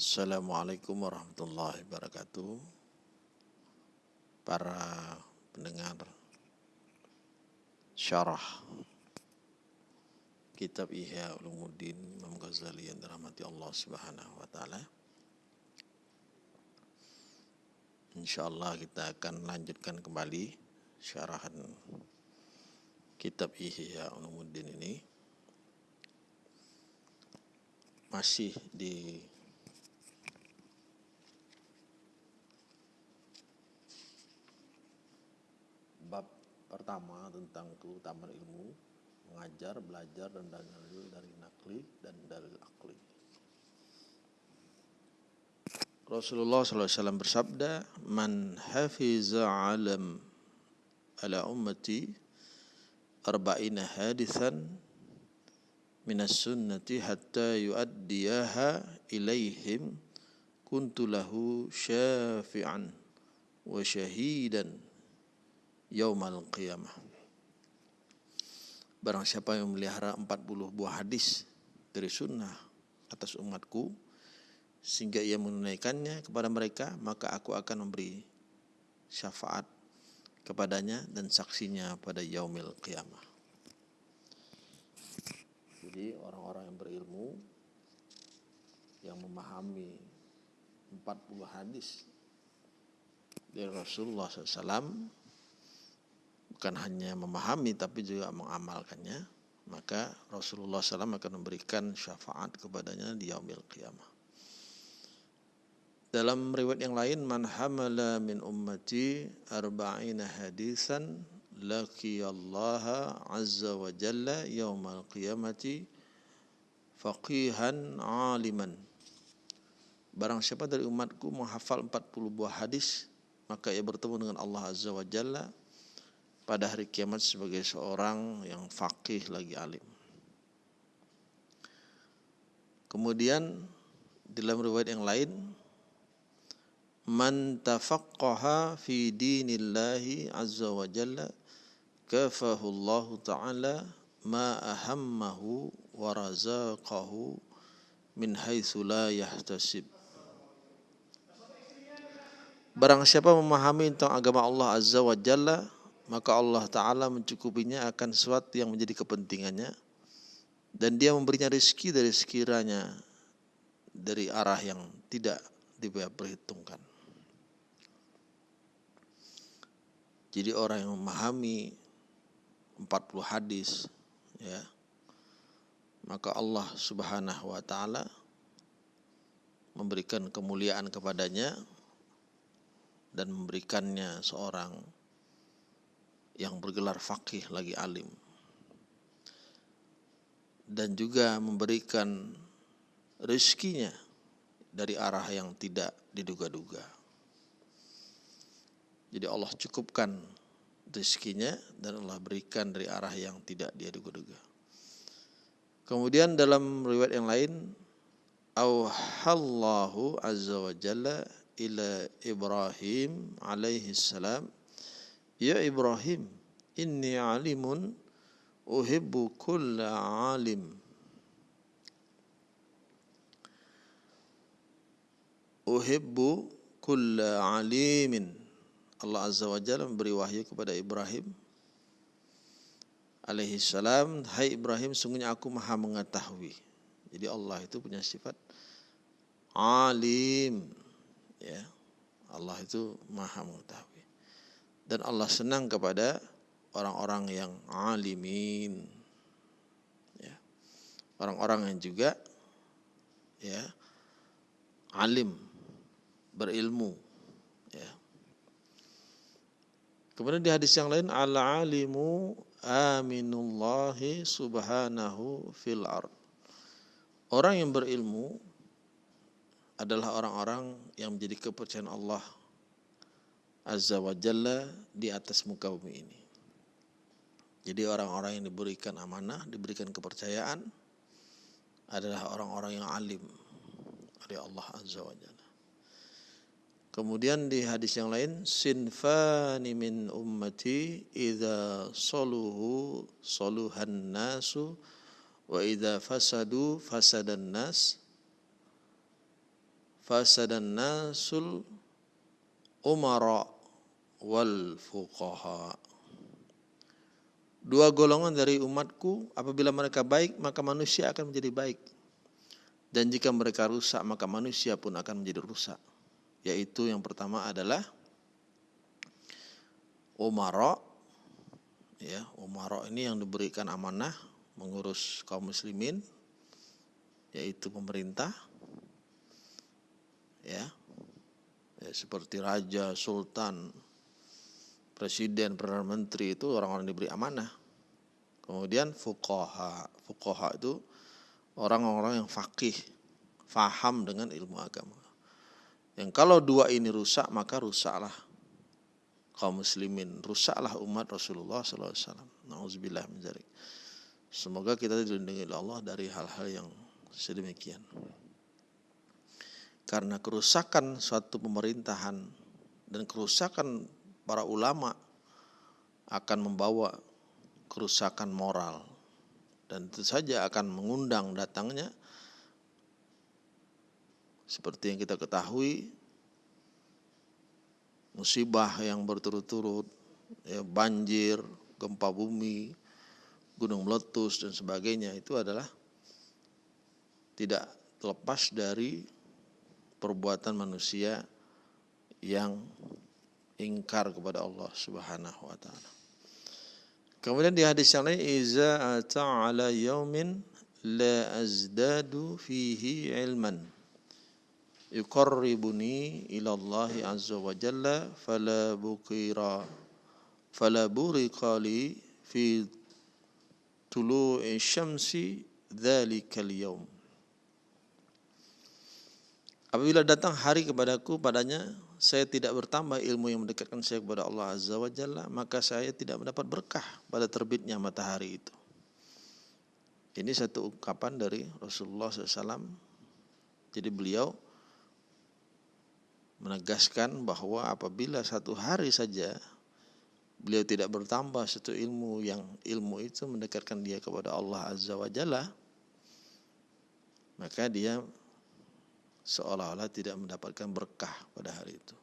Assalamualaikum warahmatullahi wabarakatuh. Para pendengar syarah kitab Ihya Ulumuddin Imam Ghazali yang dirahmati Allah Subhanahu wa taala. Insyaallah kita akan lanjutkan kembali syarahan kitab Ihya Ulumuddin ini masih di bab pertama tentang keutamaan ilmu mengajar, belajar dan dalil dari nakli dan dalil akli. Rasulullah SAW bersabda, "Man hafiza alam ala ummati arba'ina hadithan minas sunnati hatta yuaddiyaha ilaihim kuntu lahu syafi'an wa syahidan yaumal qiyamah. Barang siapa yang memelihara 40 buah hadis dari sunnah atas umatku sehingga ia menunaikannya kepada mereka maka aku akan memberi syafaat kepadanya dan saksinya pada yaumil qiyamah. Jadi orang-orang yang berilmu yang memahami 40 hadis dari Rasulullah SAW bukan hanya memahami tapi juga mengamalkannya maka Rasulullah SAW akan memberikan syafaat kepadanya di yaumil qiyamah. Dalam riwayat yang lain man hamala min ummati arba'ina hadisan laqiyallaha azza wa jalla yaumal qiyamati faqihan aliman. Barang siapa dari umatku menghafal 40 buah hadis maka ia bertemu dengan Allah azza wa jalla pada hari kiamat sebagai seorang yang faqih lagi alim. Kemudian dalam riwayat yang lain man tafaqqaha fi dinillahi azza wa jalla kafahu Allah taala ma ahammahu wa razaqahu min haitsu la yahtasib Barang siapa memahami tentang agama Allah azza wa jalla maka Allah taala mencukupinya akan sesuatu yang menjadi kepentingannya dan dia memberinya rezeki dari sekiranya dari arah yang tidak diperhitungkan. Jadi orang yang memahami 40 hadis ya maka Allah Subhanahu wa taala memberikan kemuliaan kepadanya dan memberikannya seorang yang bergelar fakih lagi alim dan juga memberikan rezekinya dari arah yang tidak diduga-duga. Jadi Allah cukupkan rezekinya dan Allah berikan dari arah yang tidak dia duga-duga. Kemudian dalam riwayat yang lain, auhallahu azza wa jalla ila Ibrahim alaihi salam, ya Ibrahim, inni alimun uhibbu kulla alim. Uhibbu kulla alimin Allah Azza wa Jalla memberi wahyu kepada Ibrahim alaihi salam, "Hai Ibrahim, sungguhnya aku Maha mengetahui." Jadi Allah itu punya sifat alim. Ya. Allah itu Maha mengetahui. Dan Allah senang kepada orang-orang yang alimin. Ya. Orang-orang yang juga ya alim berilmu Kemudian di hadis yang lain al-alimu aminullahi subhanahu fil ard. Orang yang berilmu adalah orang-orang yang menjadi kepercayaan Allah Azza wa Jalla di atas muka bumi ini. Jadi orang-orang yang diberikan amanah, diberikan kepercayaan adalah orang-orang yang alim dari Allah Azza wa Jalla. Kemudian di hadis yang lain sinfani min ummati idza saluhu saluhan nasu wa idza fasadu fasadan nas fasadan nasul umara wal fuqaha. Dua golongan dari umatku apabila mereka baik maka manusia akan menjadi baik. Dan jika mereka rusak maka manusia pun akan menjadi rusak. Yaitu yang pertama adalah umara ya, umara ini yang diberikan amanah mengurus kaum muslimin yaitu pemerintah ya, ya seperti raja, sultan, presiden, perdana menteri itu orang-orang diberi amanah. Kemudian fuqaha, fuqaha itu orang-orang yang fakih, faham dengan ilmu agama. Yang kalau dua ini rusak maka rusaklah kaum muslimin, rusaklah umat Rasulullah SAW. Semoga kita dilindungi oleh Allah dari hal-hal yang sedemikian. Karena kerusakan suatu pemerintahan dan kerusakan para ulama akan membawa kerusakan moral. Dan tentu saja akan mengundang datangnya. Seperti yang kita ketahui musibah yang berturut-turut ya, banjir, gempa bumi, gunung meletus dan sebagainya itu adalah tidak terlepas dari perbuatan manusia yang ingkar kepada Allah Subhanahu wa taala. Kemudian di hadis yang lain iza ta'ala yaumin la azdadu fihi ilman yuqarribuni ila Allah azza wa jalla fala bukira fala burika li fi tulu'i syamsi dzalikal yaum Apabila datang hari kepadaku padanya saya tidak bertambah ilmu yang mendekatkan saya kepada Allah Azza wa Jalla, maka saya tidak mendapat berkah pada terbitnya matahari itu. Ini satu ungkapan dari Rasulullah SAW. Jadi beliau menegaskan bahwa apabila satu hari saja beliau tidak bertambah satu ilmu yang ilmu itu mendekatkan dia kepada Allah Azza wa Jalla, maka dia seolah-olah tidak mendapatkan berkah pada hari itu.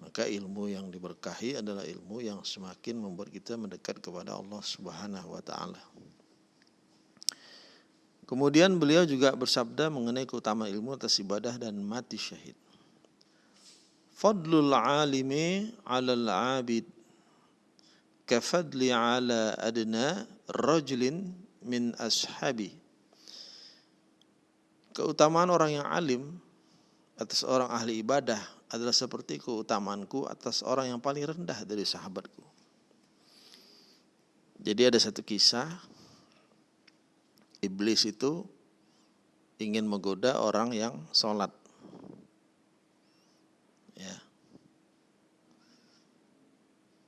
Maka ilmu yang diberkahi adalah ilmu yang semakin membuat kita mendekat kepada Allah Subhanahu wa taala. Kemudian beliau juga bersabda mengenai keutamaan ilmu atas ibadah dan mati syahid. Fadlul alimi 'alal 'abid kafadli 'ala adna rajulin min ashabi keutamaan orang yang alim atas orang ahli ibadah adalah seperti keutamaanku atas orang yang paling rendah dari sahabatku. Jadi ada satu kisah iblis itu ingin menggoda orang yang sholat. Ya.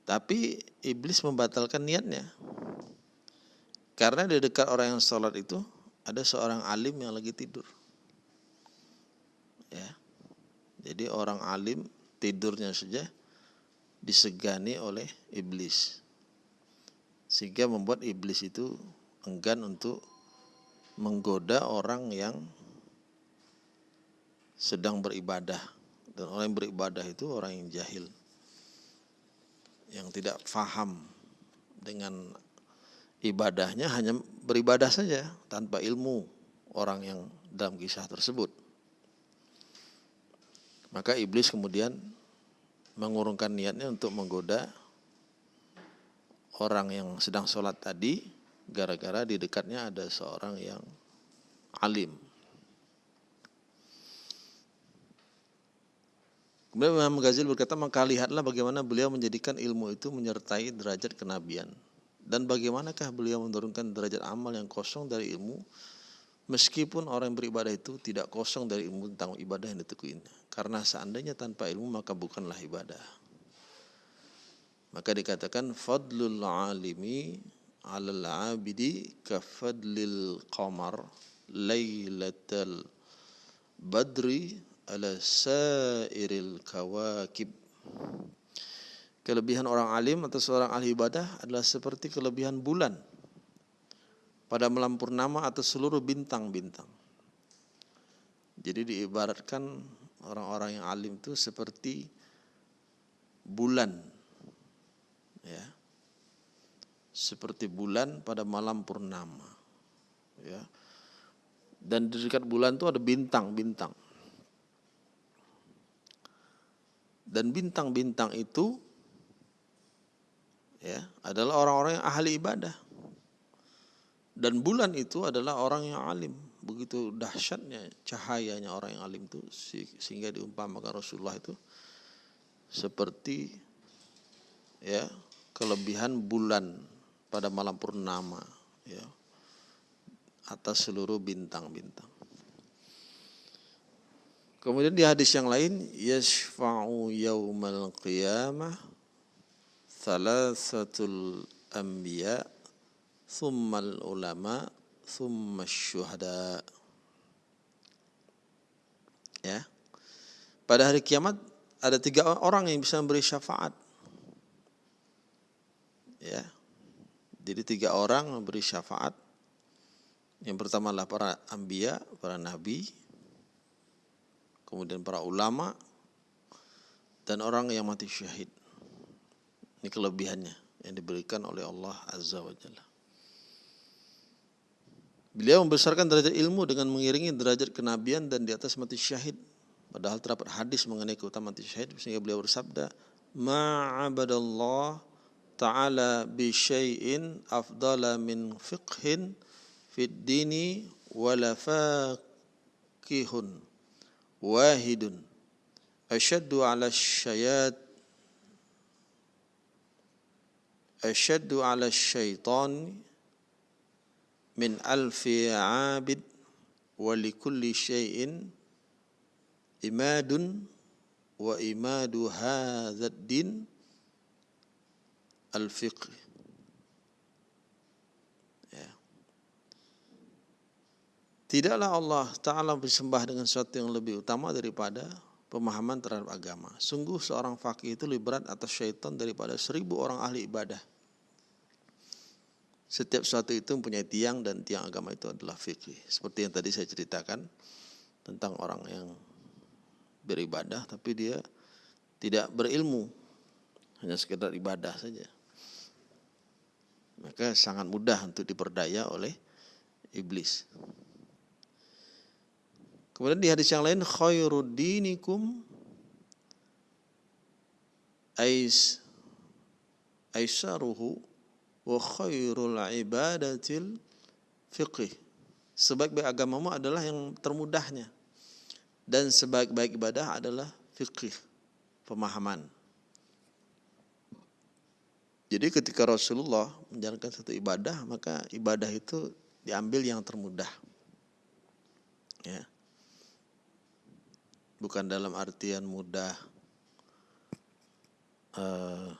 Tapi iblis membatalkan niatnya. Karena di dekat orang yang sholat itu ada seorang alim yang lagi tidur. Ya. Jadi orang alim tidurnya saja disegani oleh iblis. Sehingga membuat iblis itu enggan untuk menggoda orang yang sedang beribadah. Dan orang yang beribadah itu orang yang jahil. Yang tidak faham dengan ibadahnya hanya beribadah saja tanpa ilmu orang yang dalam kisah tersebut maka iblis kemudian mengurungkan niatnya untuk menggoda orang yang sedang sholat tadi gara-gara di dekatnya ada seorang yang alim. Kemudian Imam Ghazali berkata, maka lihatlah bagaimana beliau menjadikan ilmu itu menyertai derajat kenabian. Dan bagaimanakah beliau menurunkan derajat amal yang kosong dari ilmu Meskipun orang yang beribadah itu tidak kosong dari ilmu tentang ibadah yang ditekuinya. Karena seandainya tanpa ilmu maka bukanlah ibadah. Maka dikatakan fadlul alimi alal abidi kafadlil qamar laylatal badri ala sairil kawakib. Kelebihan orang alim atau seorang ahli ibadah adalah seperti kelebihan bulan pada malam purnama atau seluruh bintang-bintang. Jadi diibaratkan orang-orang yang alim itu seperti bulan ya. Seperti bulan pada malam purnama ya. Dan di dekat bulan itu ada bintang-bintang. Dan bintang-bintang itu ya adalah orang-orang yang ahli ibadah dan bulan itu adalah orang yang alim begitu dahsyatnya cahayanya orang yang alim itu sehingga diumpamakan Rasulullah itu seperti ya kelebihan bulan pada malam purnama ya atas seluruh bintang-bintang. Kemudian di hadis yang lain yashfa'u yaumal qiyamah thalathatul anbiya thummal ulama thumma syuhada. Ya. Pada hari kiamat ada tiga orang yang bisa memberi syafaat. Ya. Jadi tiga orang memberi syafaat. Yang pertama adalah para ambia, para nabi, kemudian para ulama, dan orang yang mati syahid. Ini kelebihannya yang diberikan oleh Allah Azza wa Jalla. Beliau membesarkan derajat ilmu dengan mengiringi derajat kenabian dan di atas mati syahid. Padahal terdapat hadis mengenai keutamaan mati syahid sehingga beliau bersabda, "Ma'abadallah ta'ala bi syai'in afdala min fiqhin fid dini wala faqihun wahidun ashaddu ala syayat ashaddu ala syaitan min alfi abid wa likulli syai'in imadun wa imadu hadzal din al-fiqh ya. Tidaklah Allah Ta'ala bersembah dengan sesuatu yang lebih utama daripada pemahaman terhadap agama. Sungguh seorang fakih itu lebih berat atas syaitan daripada seribu orang ahli ibadah. Setiap sesuatu itu mempunyai tiang dan tiang agama itu adalah fikih. Seperti yang tadi saya ceritakan tentang orang yang beribadah tapi dia tidak berilmu. Hanya sekedar ibadah saja. Maka sangat mudah untuk diperdaya oleh iblis. Kemudian di hadis yang lain khairuddinikum ais aisaruhu wa khairul ibadatil fiqih. Sebaik-baik agamamu adalah yang termudahnya. Dan sebaik-baik ibadah adalah fiqih, pemahaman. Jadi ketika Rasulullah menjalankan satu ibadah, maka ibadah itu diambil yang termudah. Ya. Bukan dalam artian mudah uh,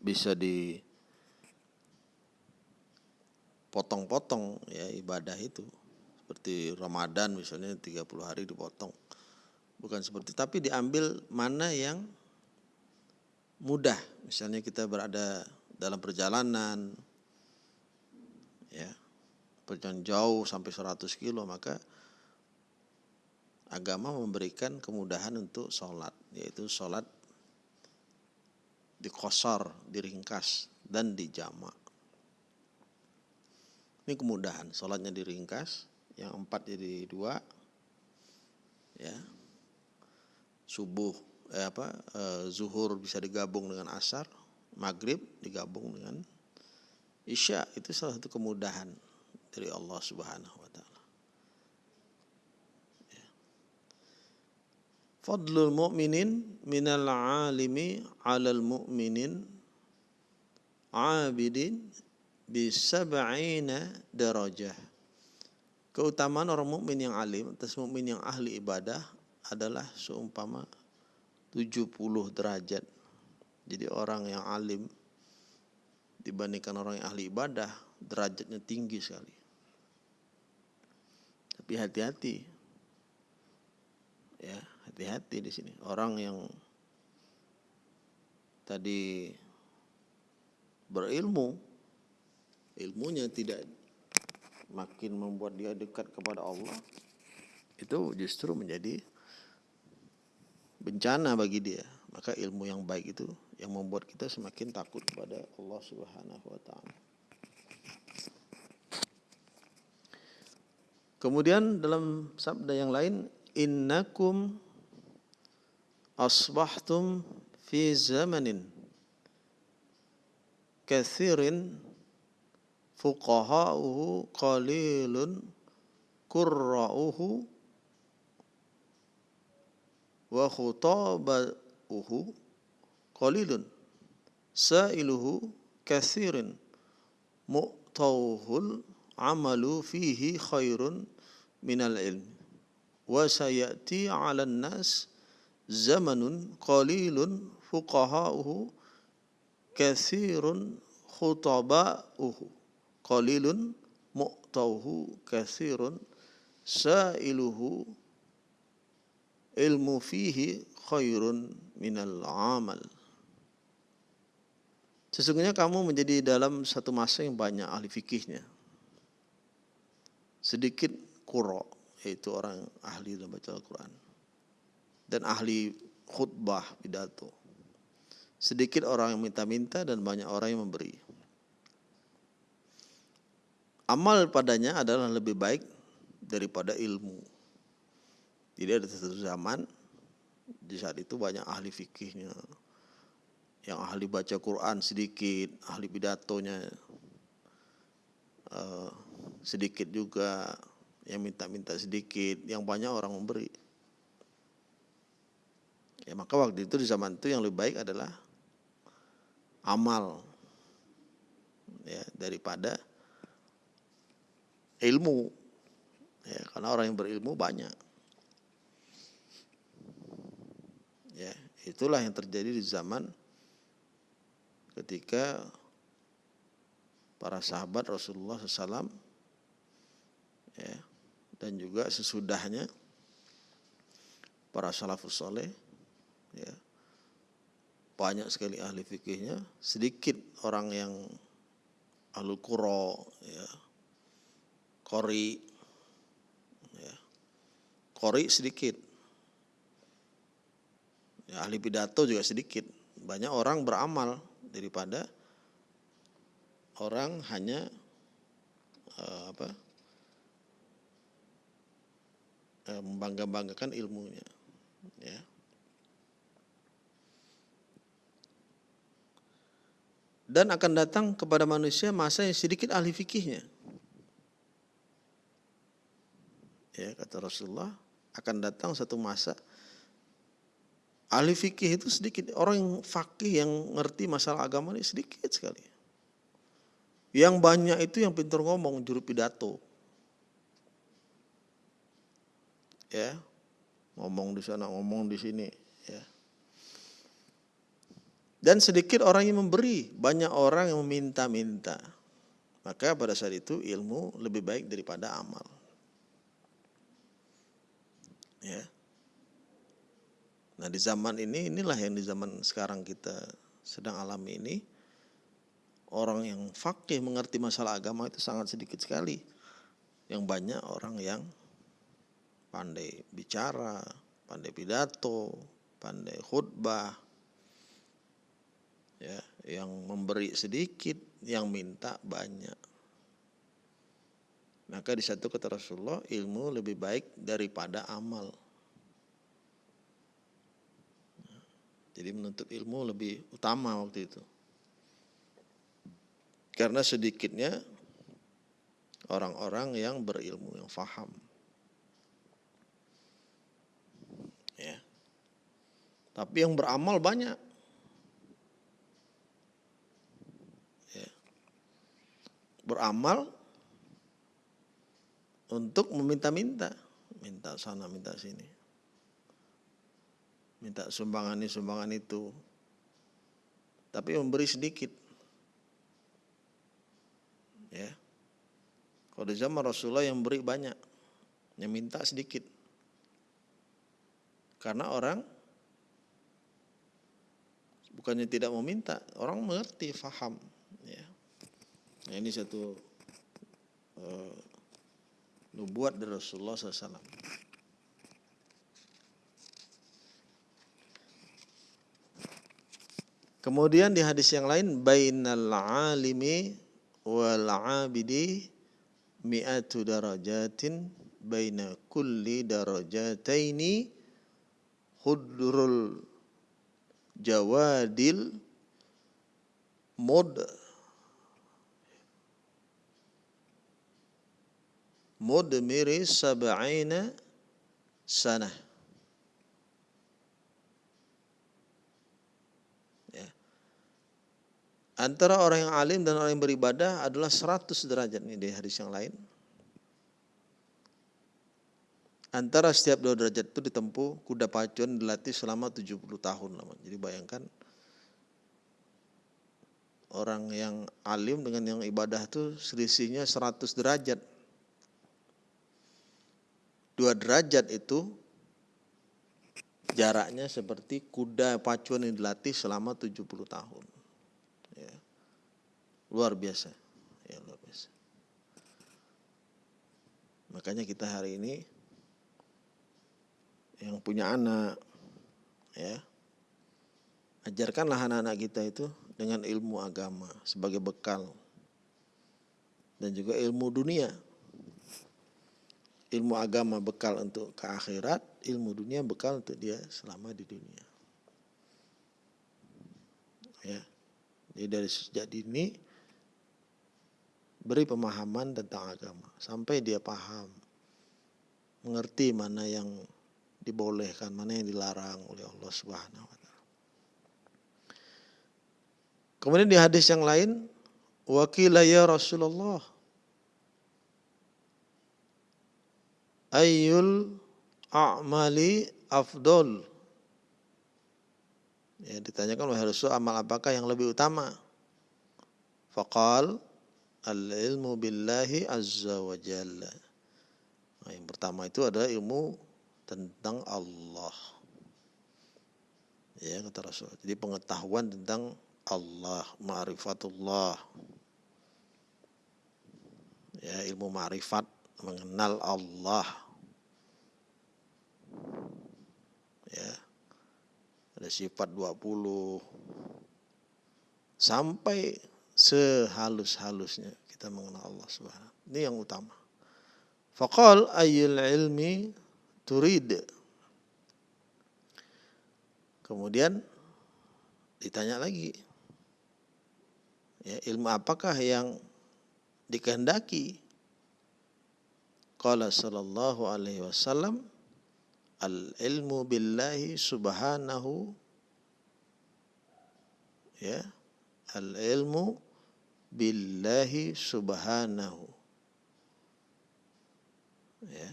bisa di potong-potong ya ibadah itu. Seperti Ramadan misalnya 30 hari dipotong. Bukan seperti tapi diambil mana yang mudah. Misalnya kita berada dalam perjalanan ya perjalanan jauh sampai 100 kilo maka agama memberikan kemudahan untuk sholat yaitu sholat dikosor diringkas dan dijamak ini kemudahan, sholatnya diringkas, yang empat jadi dua, ya, subuh, eh, apa, eh, zuhur bisa digabung dengan asar, maghrib digabung dengan isya. Itu salah satu kemudahan dari Allah Subhanahu Wa Taala. Ya. Fadlul mu'minin minal alimi alal mu'minin abidin bisab'ina darajah. Keutamaan orang mukmin yang alim atas mukmin yang ahli ibadah adalah seumpama 70 derajat. Jadi orang yang alim dibandingkan orang yang ahli ibadah derajatnya tinggi sekali. Tapi hati-hati. Ya, hati-hati di sini. Orang yang tadi berilmu ilmunya tidak makin membuat dia dekat kepada Allah itu justru menjadi bencana bagi dia. Maka ilmu yang baik itu yang membuat kita semakin takut kepada Allah Subhanahu wa taala. Kemudian dalam sabda yang lain innakum asbahtum fi zamanin kathirin fuqaha'uhu qalilun kurra'uhu wa khutaba'uhu qalilun sa'iluhu kathirin mu'tawhul amalu fihi khairun minal ilm wa sayati 'alan nas zamanun qalilun fuqaha'uhu kathirun khutaba'uhu qalilun mu'tawhu kathirun sa'iluhu ilmu fihi khairun minal amal. Sesungguhnya kamu menjadi dalam satu masa yang banyak ahli fikihnya. Sedikit kuro, yaitu orang ahli dalam baca Al-Quran. Dan ahli khutbah, pidato. Sedikit orang yang minta-minta dan banyak orang yang memberi. Amal padanya adalah lebih baik daripada ilmu. Jadi ada satu zaman di saat itu banyak ahli fikihnya, yang ahli baca Quran sedikit, ahli pidatonya uh, sedikit juga, yang minta-minta sedikit, yang banyak orang memberi. Ya maka waktu itu di zaman itu yang lebih baik adalah amal ya daripada ilmu. Ya karena orang yang berilmu banyak. Ya itulah yang terjadi di zaman ketika para sahabat Rasulullah SAW ya dan juga sesudahnya para salafus soleh ya banyak sekali ahli fikihnya sedikit orang yang ahlu kuro ya kori. Ya. kori sedikit. Ya, ahli pidato juga sedikit. Banyak orang beramal daripada orang hanya uh, apa uh, membangga-banggakan ilmunya. Ya. Dan akan datang kepada manusia masa yang sedikit ahli fikihnya ya kata Rasulullah akan datang satu masa ahli fikih itu sedikit orang yang fakih yang ngerti masalah agama ini sedikit sekali. Yang banyak itu yang pintar ngomong juru pidato. Ya ngomong di sana ngomong di sini ya. Dan sedikit orang yang memberi banyak orang yang meminta-minta. Maka pada saat itu ilmu lebih baik daripada amal Ya. Nah di zaman ini inilah yang di zaman sekarang kita sedang alami ini orang yang fakih mengerti masalah agama itu sangat sedikit sekali. Yang banyak orang yang pandai bicara, pandai pidato, pandai khutbah, ya, yang memberi sedikit, yang minta banyak. Maka di satu kata Rasulullah ilmu lebih baik daripada amal. Jadi menuntut ilmu lebih utama waktu itu. Karena sedikitnya orang-orang yang berilmu, yang faham. Ya. Tapi yang beramal banyak. Ya. Beramal untuk meminta-minta, minta sana, minta sini. Minta sumbangan ini, sumbangan itu. Tapi memberi sedikit. Ya. Kalau di zaman Rasulullah yang beri banyak, yang minta sedikit. Karena orang bukannya tidak mau minta, orang mengerti, faham. Ya. Nah, ini satu uh, nubuat dari Rasulullah SAW. Kemudian di hadis yang lain bainal alimi wal abidi mi'atu darajatin baina kulli darajataini khudrul jawadil mudah mudmiri sab'ina sanah Antara orang yang alim dan orang yang beribadah adalah 100 derajat ini di hadis yang lain. Antara setiap dua derajat itu ditempuh kuda pacuan dilatih selama 70 tahun. Jadi bayangkan orang yang alim dengan yang ibadah itu selisihnya 100 derajat. Dua derajat itu jaraknya seperti kuda pacuan yang dilatih selama 70 tahun. Luar biasa. Ya, luar biasa. Makanya kita hari ini yang punya anak ya ajarkanlah anak-anak kita itu dengan ilmu agama sebagai bekal dan juga ilmu dunia ilmu agama bekal untuk ke akhirat ilmu dunia bekal untuk dia selama di dunia ya jadi dari sejak dini beri pemahaman tentang agama sampai dia paham mengerti mana yang dibolehkan mana yang dilarang oleh Allah Subhanahu wa taala. Kemudian di hadis yang lain wakila ya Rasulullah ayyul a'mali afdol ya ditanyakan oleh Rasul amal apakah yang lebih utama faqal al-ilmu billahi azza wa jalla. Nah, yang pertama itu adalah ilmu tentang Allah. Ya kata Rasul. Jadi pengetahuan tentang Allah, ma'rifatullah. Ya, ilmu ma'rifat mengenal Allah. Ya. Ada sifat 20 sampai sehalus-halusnya kita mengenal Allah Subhanahu. Ini yang utama. Faqal ayyul ilmi turid. Kemudian ditanya lagi. Ya, ilmu apakah yang dikehendaki? Qala sallallahu alaihi wasallam al ilmu billahi subhanahu ya al ilmu billahi subhanahu. Ya.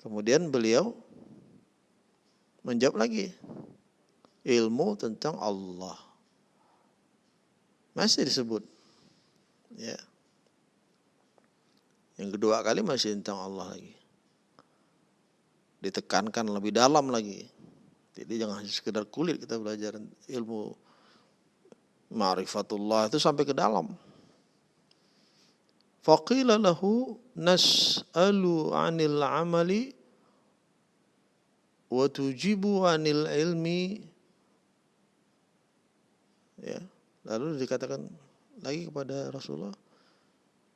Kemudian beliau menjawab lagi ilmu tentang Allah. Masih disebut. Ya. Yang kedua kali masih tentang Allah lagi. Ditekankan lebih dalam lagi. Jadi jangan hanya sekedar kulit kita belajar ilmu ma'rifatullah itu sampai ke dalam. Faqila lahu nas'alu 'anil 'amali wa tujibu 'anil ilmi ya lalu dikatakan lagi kepada Rasulullah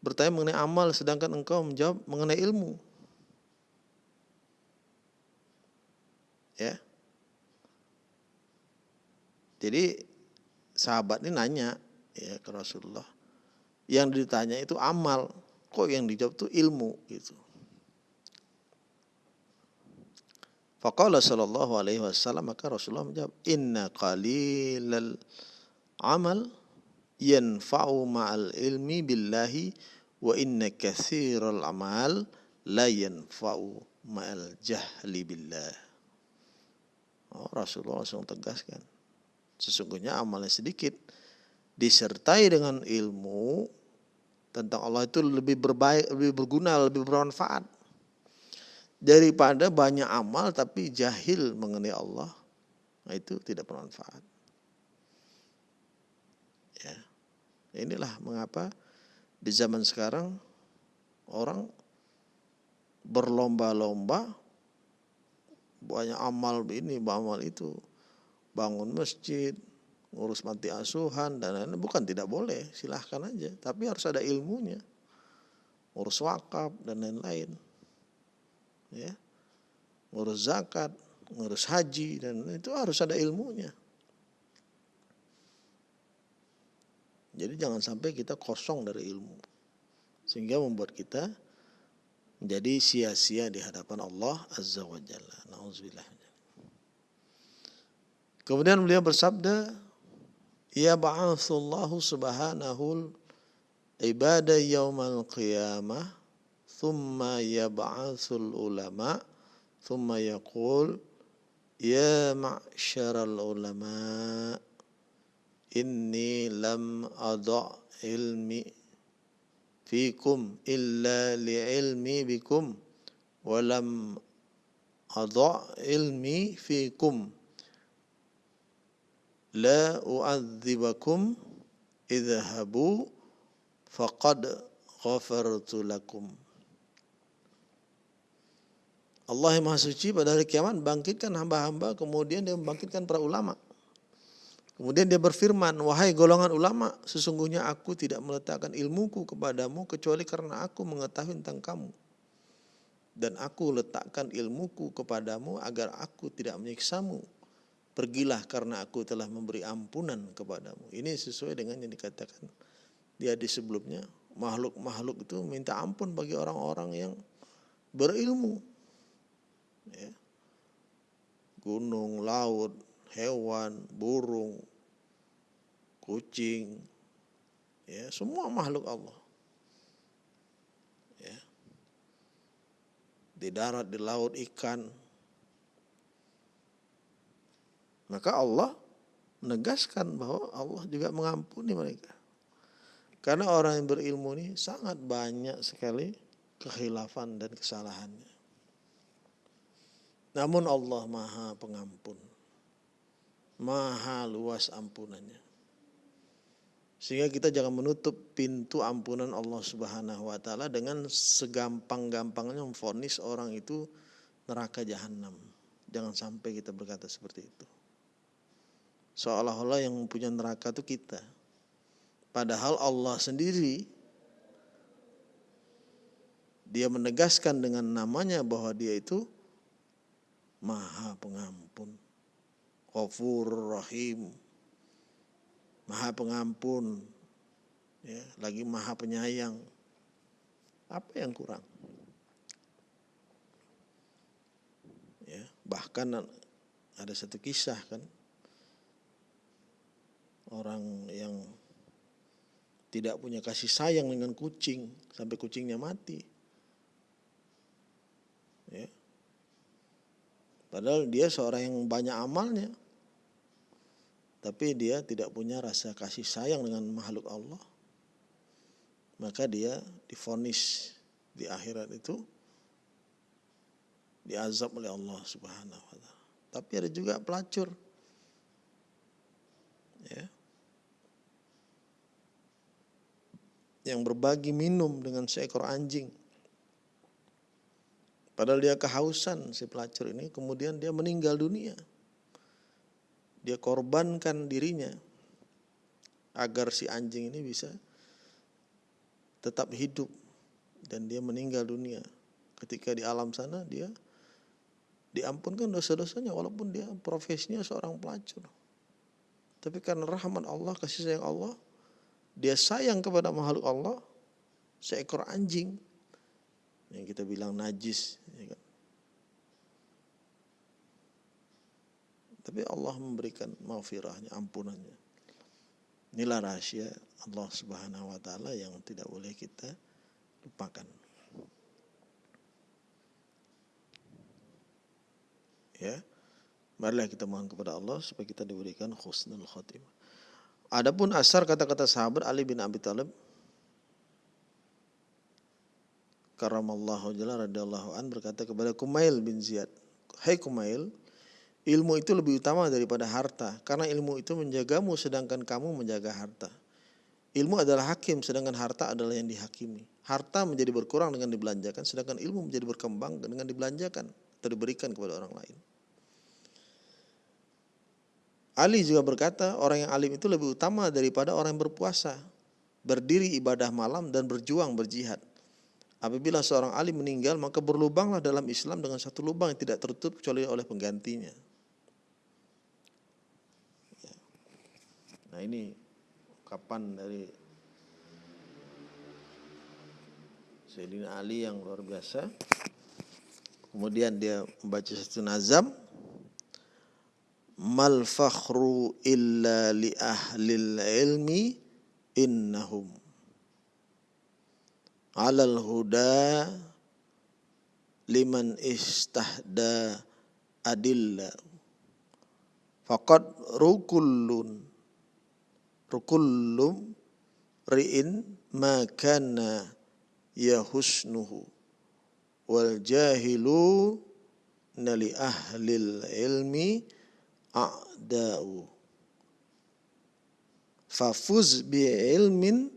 bertanya mengenai amal sedangkan engkau menjawab mengenai ilmu ya jadi sahabat ini nanya ya ke Rasulullah. Yang ditanya itu amal, kok yang dijawab itu ilmu gitu. Faqala sallallahu alaihi wasallam maka Rasulullah menjawab inna qalilal amal yanfa'u ma'al ilmi billahi wa inna katsiral amal la yanfa'u ma'al jahli billah. Oh, Rasulullah langsung tegaskan Sesungguhnya amalnya sedikit disertai dengan ilmu tentang Allah itu lebih berbaik, lebih berguna, lebih bermanfaat daripada banyak amal tapi jahil mengenai Allah. Nah, itu tidak bermanfaat. Ya. Inilah mengapa di zaman sekarang orang berlomba-lomba banyak amal ini, amal itu. Bangun masjid, ngurus mati asuhan dan lain-lain bukan tidak boleh, silahkan aja, tapi harus ada ilmunya. Ngurus wakaf dan lain-lain. Ya. Ngurus zakat, ngurus haji dan itu harus ada ilmunya. Jadi jangan sampai kita kosong dari ilmu. Sehingga membuat kita menjadi sia-sia di hadapan Allah Azza wa Jalla. Nauzubillah. Kemudian beliau bersabda, Ya ba'athullahu subhanahu ibadah yaumal qiyamah, thumma yab'athul ulama, thumma yaqul, Ya ma'syaral ulama, inni lam ada ilmi fikum illa li'ilmi bikum walam ada ilmi fikum la u'adzibakum idhabu faqad ghafartu lakum. Allah yang Maha Suci pada hari kiamat bangkitkan hamba-hamba kemudian dia membangkitkan para ulama Kemudian dia berfirman, wahai golongan ulama, sesungguhnya aku tidak meletakkan ilmuku kepadamu kecuali karena aku mengetahui tentang kamu. Dan aku letakkan ilmuku kepadamu agar aku tidak menyiksamu. Pergilah karena aku telah memberi ampunan kepadamu. Ini sesuai dengan yang dikatakan di hadis sebelumnya. Makhluk-makhluk itu minta ampun bagi orang-orang yang berilmu. Ya. Gunung, laut, hewan, burung, kucing, ya semua makhluk Allah. Ya. Di darat, di laut, ikan. Maka Allah menegaskan bahwa Allah juga mengampuni mereka. Karena orang yang berilmu ini sangat banyak sekali kehilafan dan kesalahannya. Namun Allah maha pengampun maha luas ampunannya. Sehingga kita jangan menutup pintu ampunan Allah Subhanahu wa taala dengan segampang-gampangnya memfonis orang itu neraka jahanam. Jangan sampai kita berkata seperti itu. Seolah-olah yang punya neraka itu kita. Padahal Allah sendiri dia menegaskan dengan namanya bahwa dia itu maha pengampun Ghafur Rahim Maha pengampun ya, lagi maha penyayang. Apa yang kurang? Ya bahkan ada satu kisah kan orang yang tidak punya kasih sayang dengan kucing sampai kucingnya mati. Ya. Padahal dia seorang yang banyak amalnya tapi dia tidak punya rasa kasih sayang dengan makhluk Allah, maka dia difonis di akhirat itu diazab oleh Allah Subhanahu wa taala. Tapi ada juga pelacur. Ya. Yang berbagi minum dengan seekor anjing. Padahal dia kehausan si pelacur ini, kemudian dia meninggal dunia dia korbankan dirinya agar si anjing ini bisa tetap hidup dan dia meninggal dunia. Ketika di alam sana dia diampunkan dosa-dosanya walaupun dia profesinya seorang pelacur. Tapi karena rahmat Allah, kasih sayang Allah, dia sayang kepada makhluk Allah, seekor anjing yang kita bilang najis, ya kan? Tapi Allah memberikan maafirahnya, ampunannya. Inilah rahasia Allah Subhanahu wa taala yang tidak boleh kita lupakan. Ya. Marilah kita mohon kepada Allah supaya kita diberikan khusnul khotimah. Adapun asar kata-kata sahabat Ali bin Abi Thalib karamallahu jalla radhiyallahu an berkata kepada Kumail bin Ziyad, "Hai Kumail, Ilmu itu lebih utama daripada harta, karena ilmu itu menjagamu sedangkan kamu menjaga harta. Ilmu adalah hakim, sedangkan harta adalah yang dihakimi. Harta menjadi berkurang dengan dibelanjakan, sedangkan ilmu menjadi berkembang dengan dibelanjakan atau diberikan kepada orang lain. Ali juga berkata, orang yang alim itu lebih utama daripada orang yang berpuasa, berdiri ibadah malam dan berjuang berjihad. Apabila seorang alim meninggal, maka berlubanglah dalam Islam dengan satu lubang yang tidak tertutup kecuali oleh penggantinya. Nah ini kapan dari Sayyidina Ali yang luar biasa. Kemudian dia membaca satu nazam. Mal fakhru illa li ahlil ilmi innahum. Alal huda liman istahda adilla. Faqad rukullun rukullum ri'in ma kana yahusnuhu. Wal jahilu nali ahlil ilmi a'da'u. Fafuz bi ilmin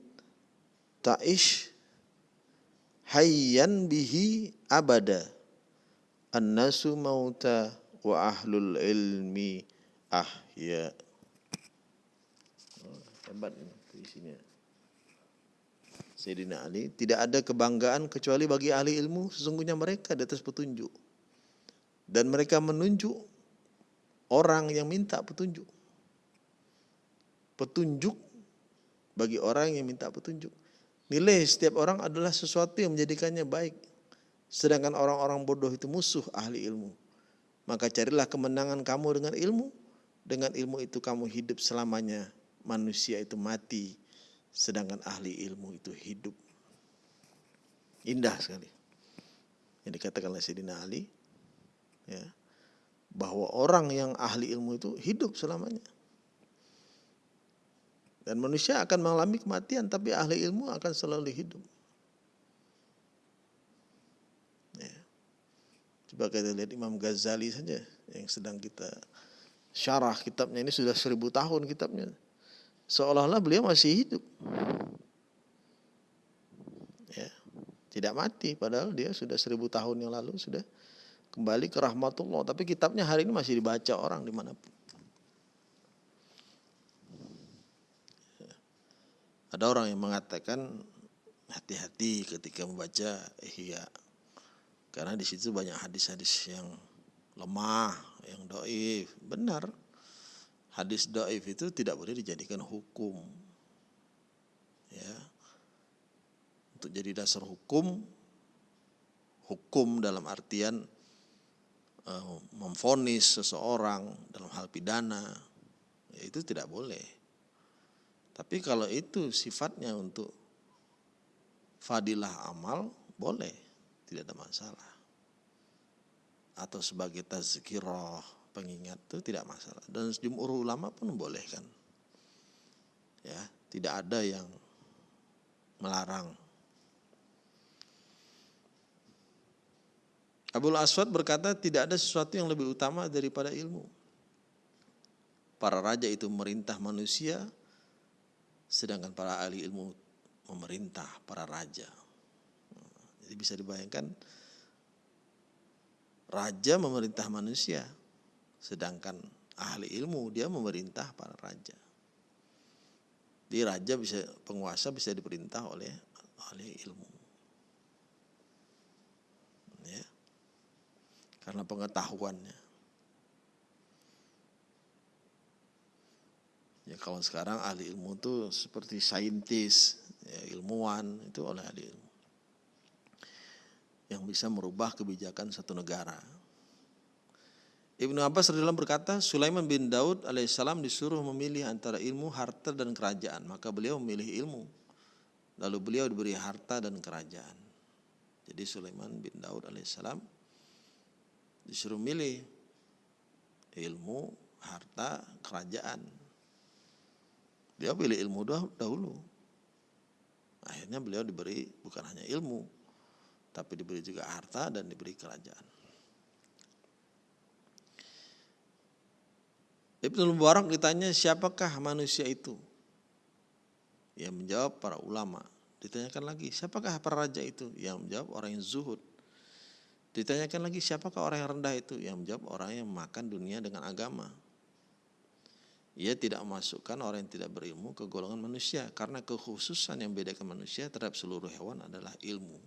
ta'ish hayyan bihi abada. Annasu mauta wa ahlul ilmi ahya ini isinya Sayyidina Ali tidak ada kebanggaan kecuali bagi ahli ilmu sesungguhnya mereka di atas petunjuk dan mereka menunjuk orang yang minta petunjuk. Petunjuk bagi orang yang minta petunjuk. Nilai setiap orang adalah sesuatu yang menjadikannya baik. Sedangkan orang-orang bodoh itu musuh ahli ilmu. Maka carilah kemenangan kamu dengan ilmu. Dengan ilmu itu kamu hidup selamanya. Manusia itu mati. Sedangkan ahli ilmu itu hidup. Indah sekali. Yang dikatakan oleh Sayyidina Ali. Ya bahwa orang yang ahli ilmu itu hidup selamanya. Dan manusia akan mengalami kematian, tapi ahli ilmu akan selalu hidup. Ya. Coba kita lihat Imam Ghazali saja yang sedang kita syarah kitabnya ini sudah seribu tahun kitabnya. Seolah-olah beliau masih hidup. Ya. Tidak mati, padahal dia sudah seribu tahun yang lalu sudah kembali ke rahmatullah. Tapi kitabnya hari ini masih dibaca orang di mana pun. Ada orang yang mengatakan hati-hati ketika membaca ihya. Karena di situ banyak hadis-hadis yang lemah, yang doif. Benar, hadis doif itu tidak boleh dijadikan hukum. Ya, untuk jadi dasar hukum, hukum dalam artian uh, memfonis seseorang dalam hal pidana, ya itu tidak boleh. Tapi kalau itu sifatnya untuk fadilah amal, boleh, tidak ada masalah. Atau sebagai tazkirah, pengingat itu tidak masalah. Dan sejumhur ulama pun membolehkan. Ya, tidak ada yang melarang Abul Aswad berkata tidak ada sesuatu yang lebih utama daripada ilmu. Para raja itu memerintah manusia, sedangkan para ahli ilmu memerintah para raja. Jadi bisa dibayangkan raja memerintah manusia, sedangkan ahli ilmu dia memerintah para raja. Di raja bisa penguasa bisa diperintah oleh ahli ilmu. karena pengetahuannya. Ya kalau sekarang ahli ilmu itu seperti saintis, ya, ilmuwan itu oleh ahli ilmu yang bisa merubah kebijakan satu negara. Ibnu Abbas radhiyallahu berkata, Sulaiman bin Daud alaihissalam disuruh memilih antara ilmu, harta dan kerajaan, maka beliau memilih ilmu. Lalu beliau diberi harta dan kerajaan. Jadi Sulaiman bin Daud alaihissalam disuruh milih ilmu, harta, kerajaan. Dia pilih ilmu dahulu. Akhirnya beliau diberi bukan hanya ilmu, tapi diberi juga harta dan diberi kerajaan. Ibnu Mubarak ditanya siapakah manusia itu? Yang menjawab para ulama. Ditanyakan lagi siapakah para raja itu? Yang menjawab orang yang zuhud. Ditanyakan lagi siapakah orang yang rendah itu? Yang menjawab orang yang makan dunia dengan agama. ia tidak memasukkan orang yang tidak berilmu ke golongan manusia karena kekhususan yang bedakan manusia terhadap seluruh hewan adalah ilmu.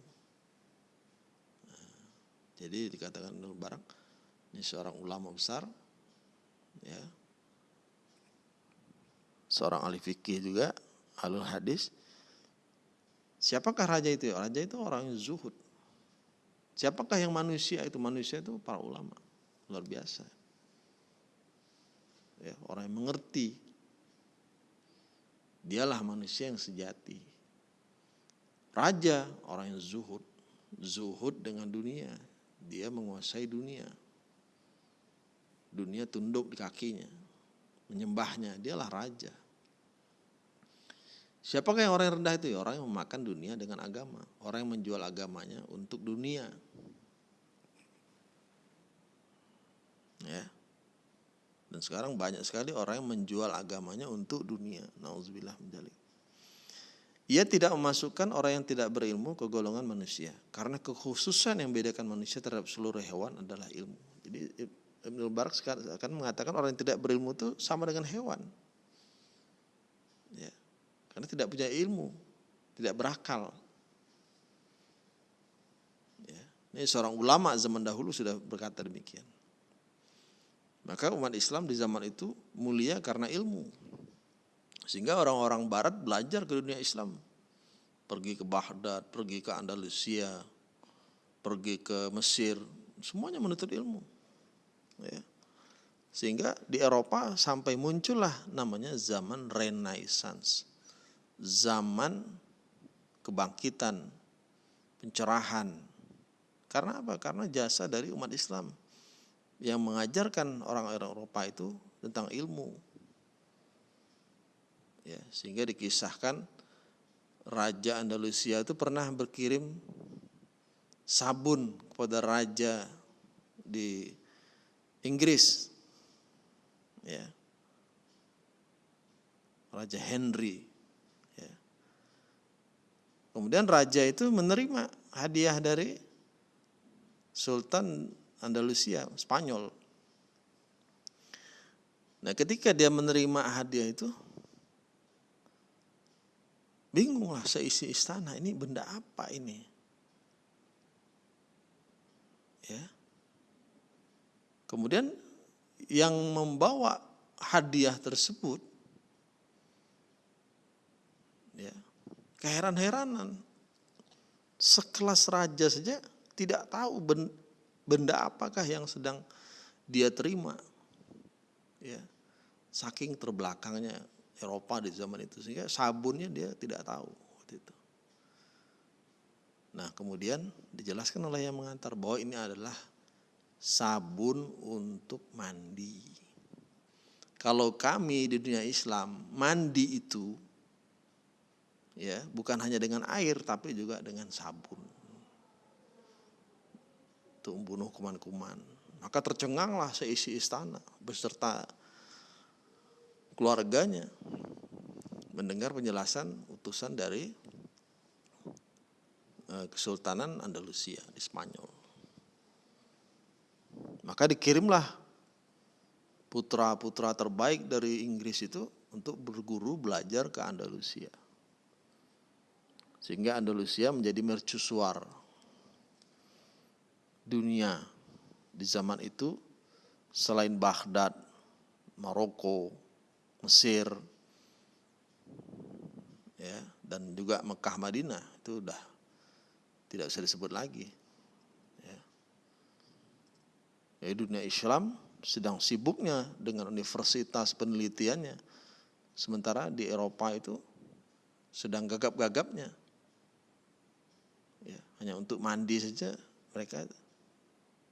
Nah, jadi dikatakan Ibnu Barak ini seorang ulama besar ya. Seorang ahli fikih juga, alul hadis. Siapakah raja itu? Raja itu orang yang zuhud. Siapakah yang manusia itu? Manusia itu para ulama. Luar biasa ya, orang yang mengerti. Dialah manusia yang sejati. Raja, orang yang zuhud. Zuhud dengan dunia. Dia menguasai dunia. Dunia tunduk di kakinya. Menyembahnya. Dialah raja. Siapakah yang orang yang rendah itu? Ya, orang yang memakan dunia dengan agama. Orang yang menjual agamanya untuk dunia. Ya. Dan sekarang banyak sekali orang yang menjual agamanya untuk dunia. Nauzubillah menjalik. Ia tidak memasukkan orang yang tidak berilmu ke golongan manusia. Karena kekhususan yang bedakan manusia terhadap seluruh hewan adalah ilmu. Jadi Ibn Barak akan mengatakan orang yang tidak berilmu itu sama dengan hewan. Karena tidak punya ilmu, tidak berakal. Ya. Ini seorang ulama zaman dahulu sudah berkata demikian. Maka umat Islam di zaman itu mulia karena ilmu. Sehingga orang-orang barat belajar ke dunia Islam. Pergi ke Baghdad, pergi ke Andalusia, pergi ke Mesir, semuanya menuntut ilmu. Ya. Sehingga di Eropa sampai muncullah namanya zaman Renaissance. Zaman kebangkitan, pencerahan. Karena apa? Karena jasa dari umat Islam yang mengajarkan orang-orang Eropa itu tentang ilmu. Ya, sehingga dikisahkan Raja Andalusia itu pernah berkirim sabun kepada raja di Inggris. Ya. Raja Henry. Kemudian raja itu menerima hadiah dari Sultan Andalusia, Spanyol. Nah ketika dia menerima hadiah itu, bingunglah seisi istana, ini benda apa ini? Ya. Kemudian yang membawa hadiah tersebut, ya, keheran-heranan. Sekelas raja saja tidak tahu benda apakah yang sedang dia terima. Ya. Saking terbelakangnya Eropa di zaman itu sehingga sabunnya dia tidak tahu. Nah, kemudian dijelaskan oleh yang mengantar bahwa ini adalah sabun untuk mandi. Kalau kami di dunia Islam mandi itu ya bukan hanya dengan air tapi juga dengan sabun untuk membunuh kuman-kuman. Maka tercenganglah seisi istana beserta keluarganya mendengar penjelasan utusan dari eh, Kesultanan Andalusia di Spanyol. Maka dikirimlah putra-putra terbaik dari Inggris itu untuk berguru belajar ke Andalusia. Sehingga Andalusia menjadi mercusuar dunia di zaman itu selain Baghdad, Maroko, Mesir, ya dan juga Mekah Madinah itu udah tidak bisa disebut lagi. Ya. ya dunia Islam sedang sibuknya dengan universitas penelitiannya, sementara di Eropa itu sedang gagap-gagapnya. Ya, hanya untuk mandi saja mereka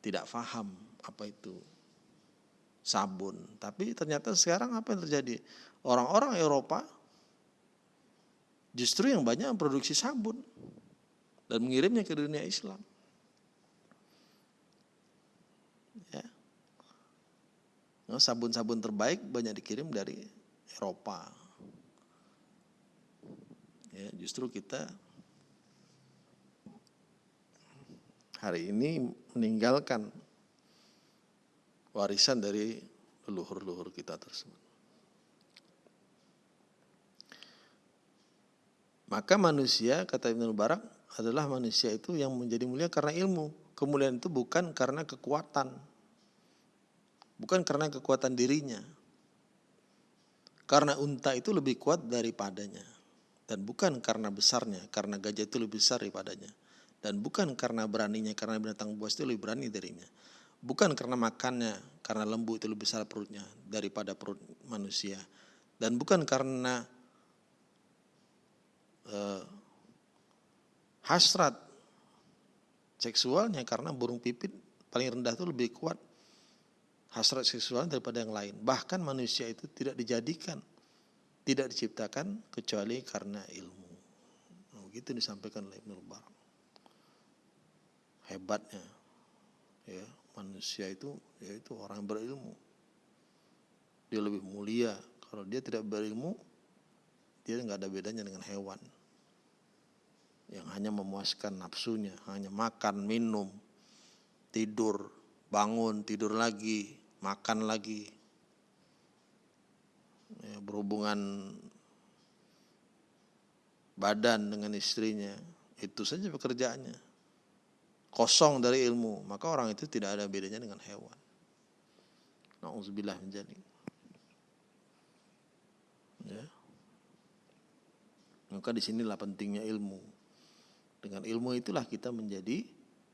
tidak faham apa itu sabun. Tapi ternyata sekarang apa yang terjadi? Orang-orang Eropa justru yang banyak memproduksi sabun dan mengirimnya ke dunia Islam. Ya. Nah, sabun-sabun terbaik banyak dikirim dari Eropa. Ya, justru kita hari ini meninggalkan warisan dari leluhur-leluhur kita tersebut. Maka manusia, kata Ibn Barak, adalah manusia itu yang menjadi mulia karena ilmu. Kemuliaan itu bukan karena kekuatan. Bukan karena kekuatan dirinya. Karena unta itu lebih kuat daripadanya. Dan bukan karena besarnya, karena gajah itu lebih besar daripadanya dan bukan karena beraninya, karena binatang buas itu lebih berani darinya. Bukan karena makannya, karena lembu itu lebih besar perutnya daripada perut manusia. Dan bukan karena uh, hasrat seksualnya karena burung pipit paling rendah itu lebih kuat hasrat seksual daripada yang lain. Bahkan manusia itu tidak dijadikan, tidak diciptakan kecuali karena ilmu. Nah, begitu disampaikan oleh Ibnu Barak. Hebatnya ya manusia itu yaitu orang yang berilmu. Dia lebih mulia. Kalau dia tidak berilmu, dia nggak ada bedanya dengan hewan yang hanya memuaskan nafsunya, hanya makan, minum, tidur, bangun, tidur lagi, makan lagi, ya, berhubungan badan dengan istrinya, itu saja pekerjaannya. Kosong dari ilmu, maka orang itu tidak ada bedanya dengan hewan. Nauzubillah menjadi. Ya. Maka di sinilah pentingnya ilmu. Dengan ilmu itulah kita menjadi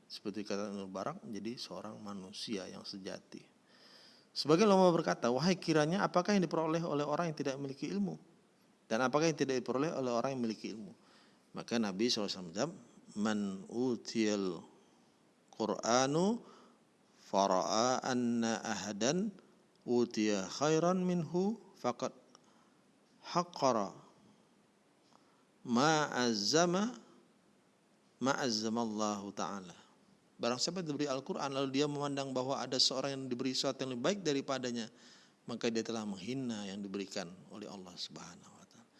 seperti kata Nur Barak menjadi seorang manusia yang sejati. Sebagai ulama berkata, wahai kiranya apakah yang diperoleh oleh orang yang tidak memiliki ilmu? Dan apakah yang tidak diperoleh oleh orang yang memiliki ilmu? Maka Nabi SAW menjawab, Man utiyal Qur'anu fara'a anna ahadan utiya khairan minhu faqad haqqara ma'azzama ma'azzamallahu ta'ala. Barang siapa diberi Al-Quran lalu dia memandang bahwa ada seorang yang diberi sesuatu yang lebih baik daripadanya, maka dia telah menghina yang diberikan oleh Allah Subhanahu wa taala.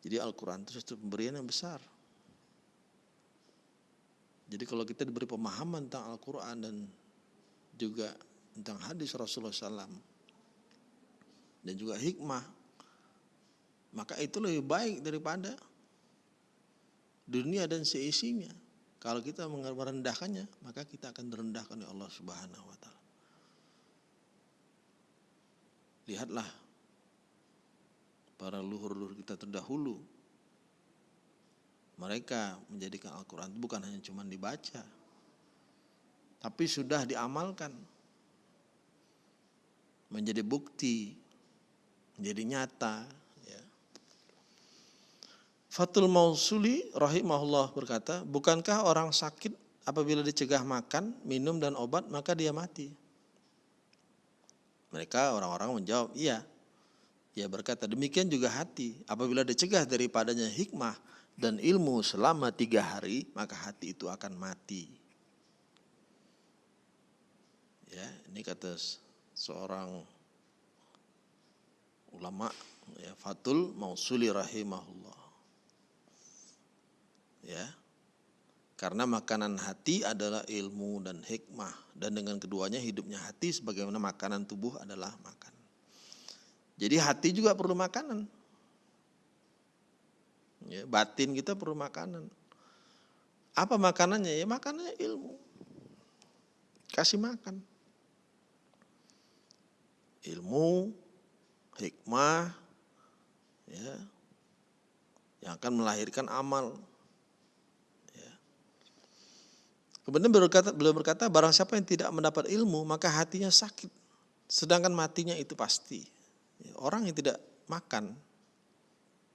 Jadi Al-Quran itu suatu pemberian yang besar. Jadi kalau kita diberi pemahaman tentang Al-Quran dan juga tentang hadis Rasulullah SAW dan juga hikmah, maka itu lebih baik daripada dunia dan seisinya. Kalau kita merendahkannya, maka kita akan direndahkan oleh Allah Subhanahu wa taala. Lihatlah para luhur-luhur kita terdahulu. Mereka menjadikan Al-Quran itu bukan hanya cuma dibaca, tapi sudah diamalkan. Menjadi bukti, menjadi nyata, Fatul Mausuli rahimahullah berkata, bukankah orang sakit apabila dicegah makan, minum dan obat maka dia mati? Mereka orang-orang menjawab, iya. Ia berkata, demikian juga hati. Apabila dicegah daripadanya hikmah dan ilmu selama tiga hari, maka hati itu akan mati. Ya, ini kata seorang ulama ya, Fatul Mausuli rahimahullah. Ya karena makanan hati adalah ilmu dan hikmah dan dengan keduanya hidupnya hati sebagaimana makanan tubuh adalah makan. Jadi hati juga perlu makanan ya, batin kita perlu makanan. Apa makanannya? Ya makanannya ilmu. Kasih makan. Ilmu hikmah ya yang akan melahirkan amal. Kemudian berkata, beliau berkata, barang siapa yang tidak mendapat ilmu, maka hatinya sakit. Sedangkan matinya itu pasti. Orang yang tidak makan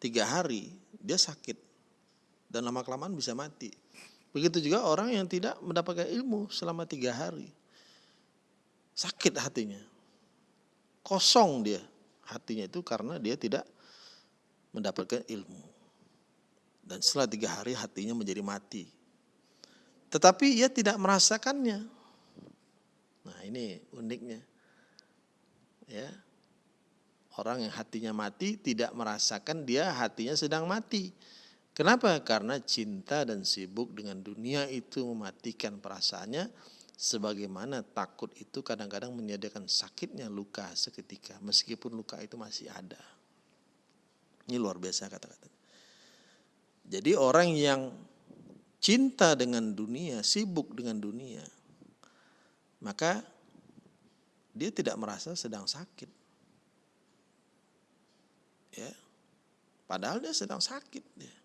tiga hari, dia sakit. Dan lama-kelamaan bisa mati. Begitu juga orang yang tidak mendapatkan ilmu selama tiga hari. Sakit hatinya. Kosong dia hatinya itu karena dia tidak mendapatkan ilmu. Dan setelah tiga hari hatinya menjadi mati tetapi ia tidak merasakannya. Nah ini uniknya. Ya, Orang yang hatinya mati tidak merasakan dia hatinya sedang mati. Kenapa? Karena cinta dan sibuk dengan dunia itu mematikan perasaannya sebagaimana takut itu kadang-kadang menyediakan sakitnya luka seketika meskipun luka itu masih ada. Ini luar biasa kata-kata. Jadi orang yang cinta dengan dunia, sibuk dengan dunia, maka dia tidak merasa sedang sakit. Ya. Padahal dia sedang sakit dia.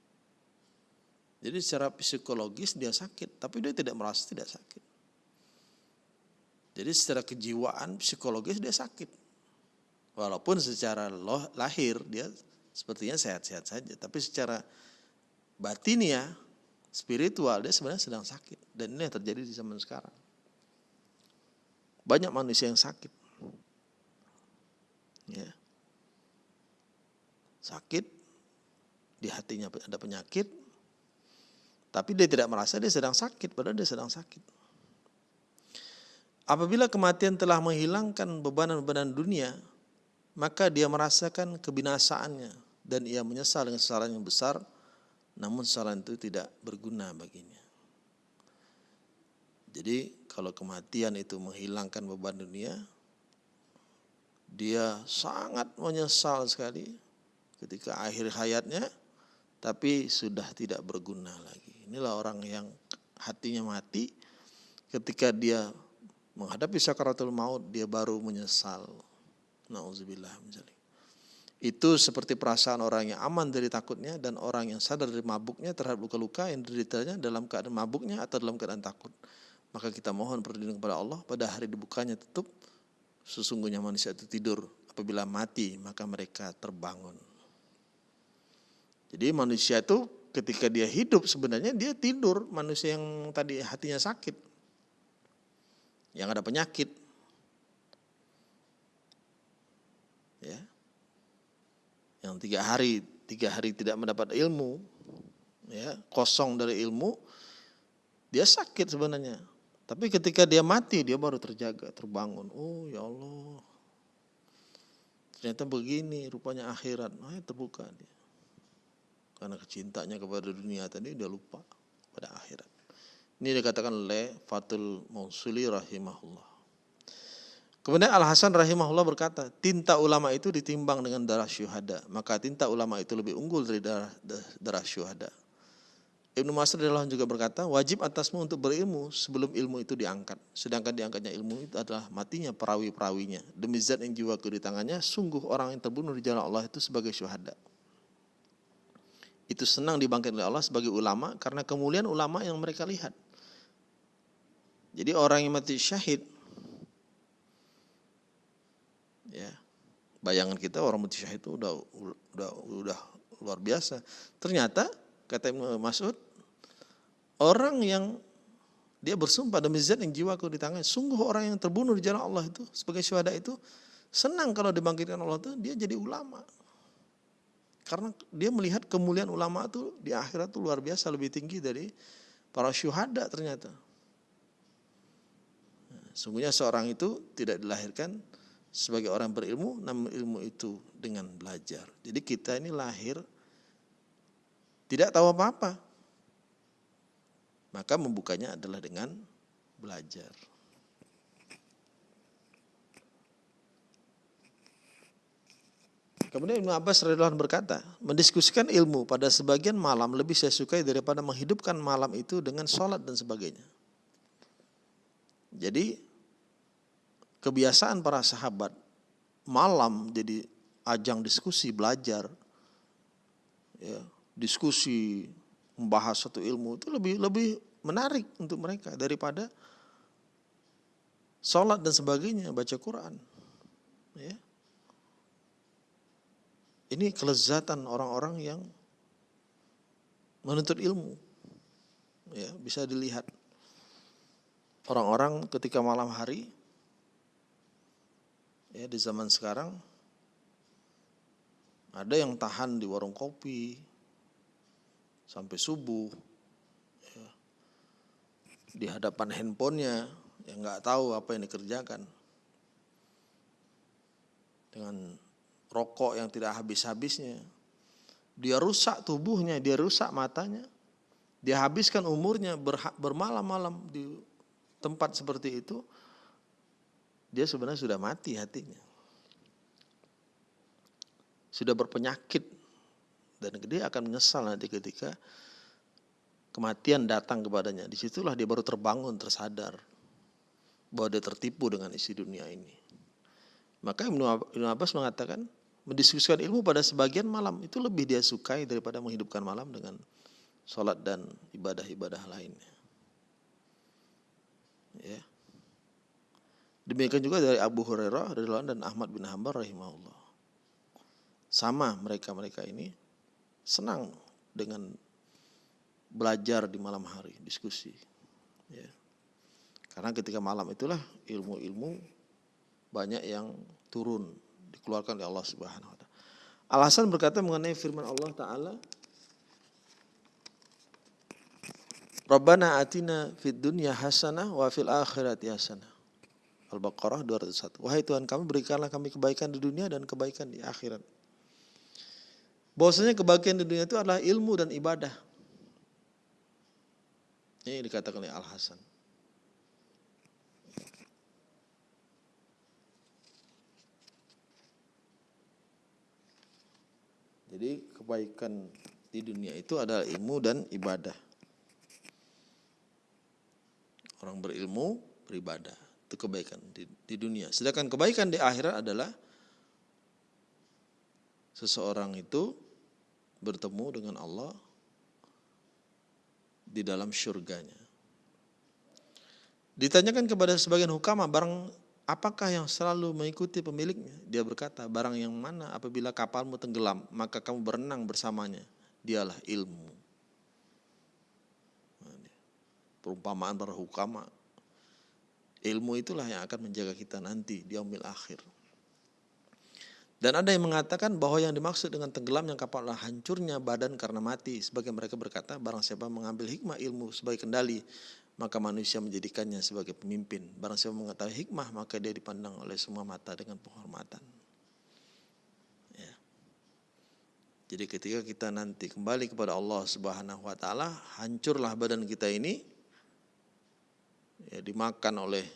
Jadi secara psikologis dia sakit, tapi dia tidak merasa tidak sakit. Jadi secara kejiwaan psikologis dia sakit. Walaupun secara lahir dia sepertinya sehat-sehat saja, tapi secara batin ya spiritual dia sebenarnya sedang sakit dan ini yang terjadi di zaman sekarang banyak manusia yang sakit ya sakit di hatinya ada penyakit tapi dia tidak merasa dia sedang sakit padahal dia sedang sakit apabila kematian telah menghilangkan bebanan-bebanan dunia maka dia merasakan kebinasaannya dan ia menyesal dengan kesalahan yang besar namun saran itu tidak berguna baginya. Jadi kalau kematian itu menghilangkan beban dunia, dia sangat menyesal sekali ketika akhir hayatnya, tapi sudah tidak berguna lagi. Inilah orang yang hatinya mati, ketika dia menghadapi sakaratul maut, dia baru menyesal. Nauzubillah. Itu seperti perasaan orang yang aman dari takutnya dan orang yang sadar dari mabuknya terhadap luka-luka yang dideritanya dalam keadaan mabuknya atau dalam keadaan takut. Maka kita mohon perlindungan kepada Allah pada hari dibukanya tutup. Sesungguhnya manusia itu tidur. Apabila mati maka mereka terbangun. Jadi manusia itu ketika dia hidup sebenarnya dia tidur. Manusia yang tadi hatinya sakit. Yang ada penyakit. Ya, yang tiga hari tiga hari tidak mendapat ilmu ya kosong dari ilmu dia sakit sebenarnya tapi ketika dia mati dia baru terjaga terbangun oh ya Allah ternyata begini rupanya akhirat nah, terbuka dia karena kecintanya kepada dunia tadi dia lupa pada akhirat ini dikatakan oleh Fatul Mausuli rahimahullah Kemudian Al Hasan rahimahullah berkata, tinta ulama itu ditimbang dengan darah syuhada, maka tinta ulama itu lebih unggul dari darah, darah syuhada. Ibnu Mas'ud juga berkata, wajib atasmu untuk berilmu sebelum ilmu itu diangkat. Sedangkan diangkatnya ilmu itu adalah matinya perawi-perawinya. Demi zat yang jiwaku di tangannya, sungguh orang yang terbunuh di jalan Allah itu sebagai syuhada. Itu senang dibangkitkan oleh Allah sebagai ulama karena kemuliaan ulama yang mereka lihat. Jadi orang yang mati syahid ya bayangan kita orang mati syahid itu udah udah udah luar biasa ternyata kata Mas'ud orang yang dia bersumpah demi zat yang jiwaku di tangan sungguh orang yang terbunuh di jalan Allah itu sebagai syuhada itu senang kalau dibangkitkan Allah itu dia jadi ulama karena dia melihat kemuliaan ulama itu di akhirat itu luar biasa lebih tinggi dari para syuhada ternyata sungguhnya seorang itu tidak dilahirkan sebagai orang berilmu, namun ilmu itu dengan belajar. Jadi kita ini lahir tidak tahu apa-apa. Maka membukanya adalah dengan belajar. Kemudian Ibnu Abbas radhiyallahu berkata, mendiskusikan ilmu pada sebagian malam lebih saya sukai daripada menghidupkan malam itu dengan sholat dan sebagainya. Jadi kebiasaan para sahabat malam jadi ajang diskusi belajar ya diskusi membahas satu ilmu itu lebih lebih menarik untuk mereka daripada sholat dan sebagainya baca Quran ya ini kelezatan orang-orang yang menuntut ilmu. Ya bisa dilihat. Orang-orang ketika malam hari ya di zaman sekarang ada yang tahan di warung kopi sampai subuh ya, di hadapan handphonenya yang nggak tahu apa yang dikerjakan. Dengan rokok yang tidak habis-habisnya dia rusak tubuhnya dia rusak matanya dia habiskan umurnya bermalam-malam di tempat seperti itu dia sebenarnya sudah mati hatinya. Sudah berpenyakit dan dia akan menyesal nanti ketika kematian datang kepadanya. Di situlah dia baru terbangun, tersadar bahwa dia tertipu dengan isi dunia ini. Maka Ibnu Abbas mengatakan mendiskusikan ilmu pada sebagian malam itu lebih dia sukai daripada menghidupkan malam dengan sholat dan ibadah-ibadah lainnya. Ya. Demikian juga dari Abu Hurairah dan Ahmad bin Hanbal rahimahullah. Sama mereka-mereka ini senang dengan belajar di malam hari, diskusi. Ya. Karena ketika malam itulah ilmu-ilmu banyak yang turun dikeluarkan oleh Allah Subhanahu wa taala. Alasan berkata mengenai firman Allah taala Rabbana atina fid dunya hasanah wa fil akhirati hasanah. Al-Baqarah 201. Wahai Tuhan kami berikanlah kami kebaikan di dunia dan kebaikan di akhirat. Bahwasanya kebaikan di dunia itu adalah ilmu dan ibadah. Ini dikatakan oleh Al-Hasan. Jadi kebaikan di dunia itu adalah ilmu dan ibadah. Orang berilmu beribadah itu kebaikan di, di dunia. Sedangkan kebaikan di akhirat adalah seseorang itu bertemu dengan Allah di dalam surganya. Ditanyakan kepada sebagian hukama barang apakah yang selalu mengikuti pemiliknya? Dia berkata, barang yang mana apabila kapalmu tenggelam, maka kamu berenang bersamanya. Dialah ilmu. Perumpamaan para hukama. Ilmu itulah yang akan menjaga kita nanti di umil akhir. Dan ada yang mengatakan bahwa yang dimaksud dengan tenggelam yang kapal adalah hancurnya badan karena mati. Sebagai mereka berkata, barang siapa mengambil hikmah ilmu sebagai kendali, maka manusia menjadikannya sebagai pemimpin. Barang siapa mengetahui hikmah, maka dia dipandang oleh semua mata dengan penghormatan. Ya. Jadi ketika kita nanti kembali kepada Allah Subhanahu wa taala, hancurlah badan kita ini ya dimakan oleh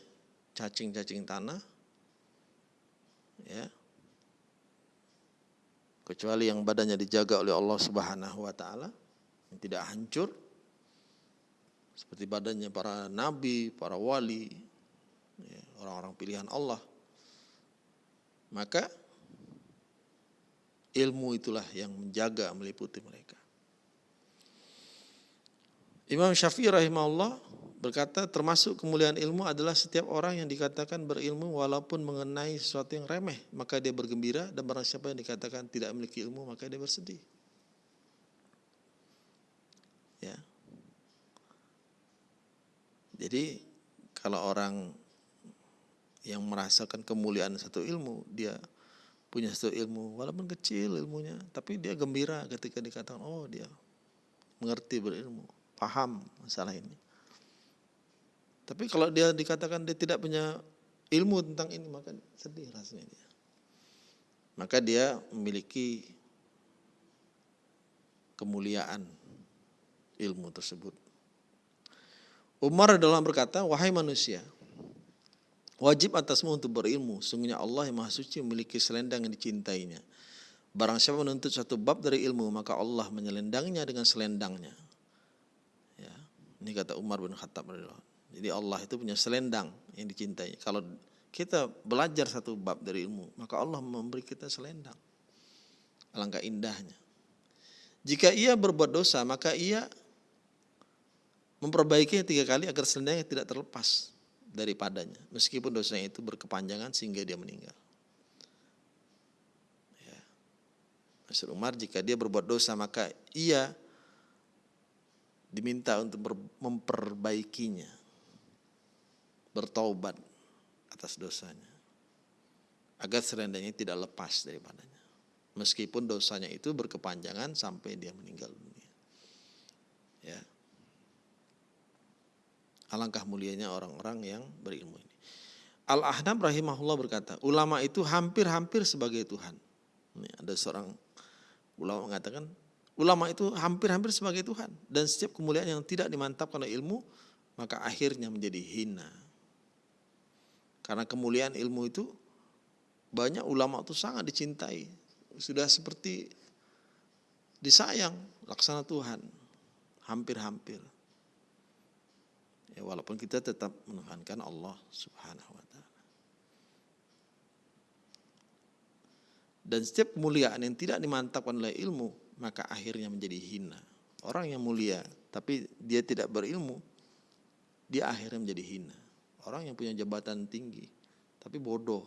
cacing-cacing tanah. Ya kecuali yang badannya dijaga oleh Allah Subhanahu wa taala yang tidak hancur seperti badannya para nabi, para wali, ya, orang-orang pilihan Allah. Maka ilmu itulah yang menjaga meliputi mereka. Imam Syafi'i rahimahullah berkata termasuk kemuliaan ilmu adalah setiap orang yang dikatakan berilmu walaupun mengenai sesuatu yang remeh maka dia bergembira dan barang siapa yang dikatakan tidak memiliki ilmu maka dia bersedih. Ya. Jadi kalau orang yang merasakan kemuliaan satu ilmu dia punya satu ilmu walaupun kecil ilmunya tapi dia gembira ketika dikatakan oh dia mengerti berilmu paham masalah ini tapi kalau dia dikatakan dia tidak punya ilmu tentang ini, maka sedih rasanya dia. Maka dia memiliki kemuliaan ilmu tersebut. Umar adalah berkata, wahai manusia, wajib atasmu untuk berilmu. Sungguhnya Allah yang maha suci memiliki selendang yang dicintainya. Barang siapa menuntut satu bab dari ilmu, maka Allah menyelendangnya dengan selendangnya. Ya, ini kata Umar bin Khattab jadi Allah itu punya selendang yang dicintai. Kalau kita belajar satu bab dari ilmu, maka Allah memberi kita selendang. Alangkah indahnya. Jika ia berbuat dosa, maka ia memperbaikinya tiga kali agar selendangnya tidak terlepas daripadanya. Meskipun dosanya itu berkepanjangan sehingga dia meninggal. Ya. Maksud Umar jika dia berbuat dosa maka ia diminta untuk memperbaikinya bertaubat atas dosanya. Agar selendangnya tidak lepas daripadanya. Meskipun dosanya itu berkepanjangan sampai dia meninggal dunia. Ya. Alangkah mulianya orang-orang yang berilmu ini. Al-Ahnab rahimahullah berkata, ulama itu hampir-hampir sebagai Tuhan. Ini ada seorang ulama mengatakan, ulama itu hampir-hampir sebagai Tuhan. Dan setiap kemuliaan yang tidak dimantapkan oleh ilmu, maka akhirnya menjadi hina. Karena kemuliaan ilmu itu banyak ulama itu sangat dicintai. Sudah seperti disayang laksana Tuhan hampir-hampir ya walaupun kita tetap menuhankan Allah Subhanahu wa taala. Dan setiap kemuliaan yang tidak dimantapkan oleh ilmu maka akhirnya menjadi hina. Orang yang mulia tapi dia tidak berilmu dia akhirnya menjadi hina. Orang yang punya jabatan tinggi tapi bodoh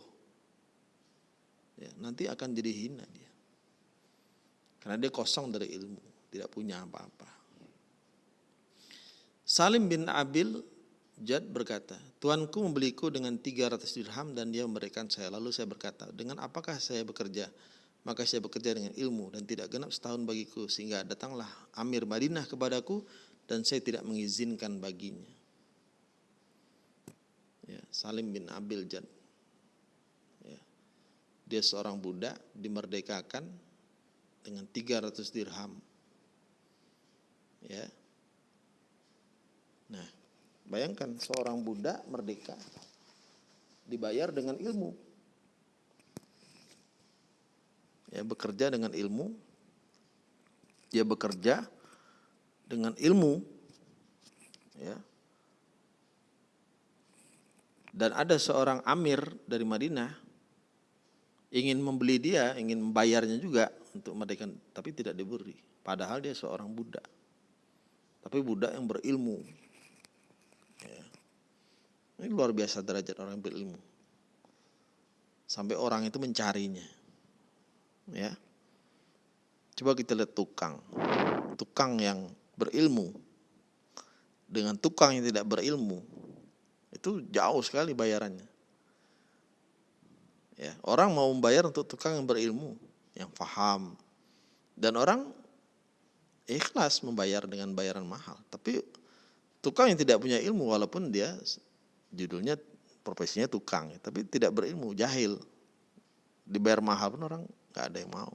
ya, nanti akan jadi hina dia. Karena dia kosong dari ilmu, tidak punya apa-apa. Salim bin Abil Jad berkata, Tuanku membeliku dengan 300 dirham dan dia memberikan saya. Lalu saya berkata, dengan apakah saya bekerja? Maka saya bekerja dengan ilmu dan tidak genap setahun bagiku. Sehingga datanglah Amir Madinah kepadaku dan saya tidak mengizinkan baginya. Ya, Salim bin Abil Jad. Ya. Dia seorang budak dimerdekakan dengan 300 dirham. Ya. Bayangkan seorang budak merdeka dibayar dengan ilmu. Ya, bekerja dengan ilmu. Dia bekerja dengan ilmu. Ya. Dan ada seorang amir dari Madinah ingin membeli dia, ingin membayarnya juga untuk merdeka, tapi tidak diberi. Padahal dia seorang budak. Tapi budak yang berilmu. Ini luar biasa derajat orang yang berilmu. Sampai orang itu mencarinya. Ya. Coba kita lihat tukang. Tukang yang berilmu dengan tukang yang tidak berilmu itu jauh sekali bayarannya. Ya, orang mau membayar untuk tukang yang berilmu, yang paham. Dan orang ikhlas membayar dengan bayaran mahal. Tapi tukang yang tidak punya ilmu walaupun dia judulnya profesinya tukang, tapi tidak berilmu, jahil. Dibayar mahal pun orang nggak ada yang mau.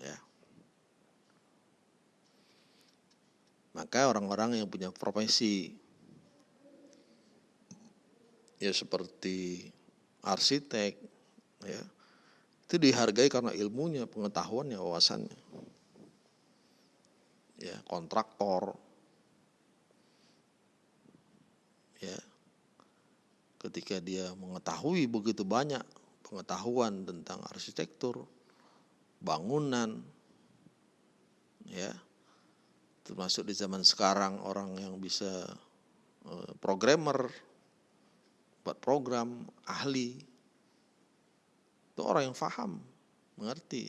Ya. Maka orang-orang yang punya profesi ya seperti arsitek ya itu dihargai karena ilmunya, pengetahuannya, wawasannya. Ya, kontraktor. Ya. Ketika dia mengetahui begitu banyak pengetahuan tentang arsitektur, bangunan, ya. Termasuk di zaman sekarang orang yang bisa uh, programmer buat program, ahli, itu orang yang faham, mengerti.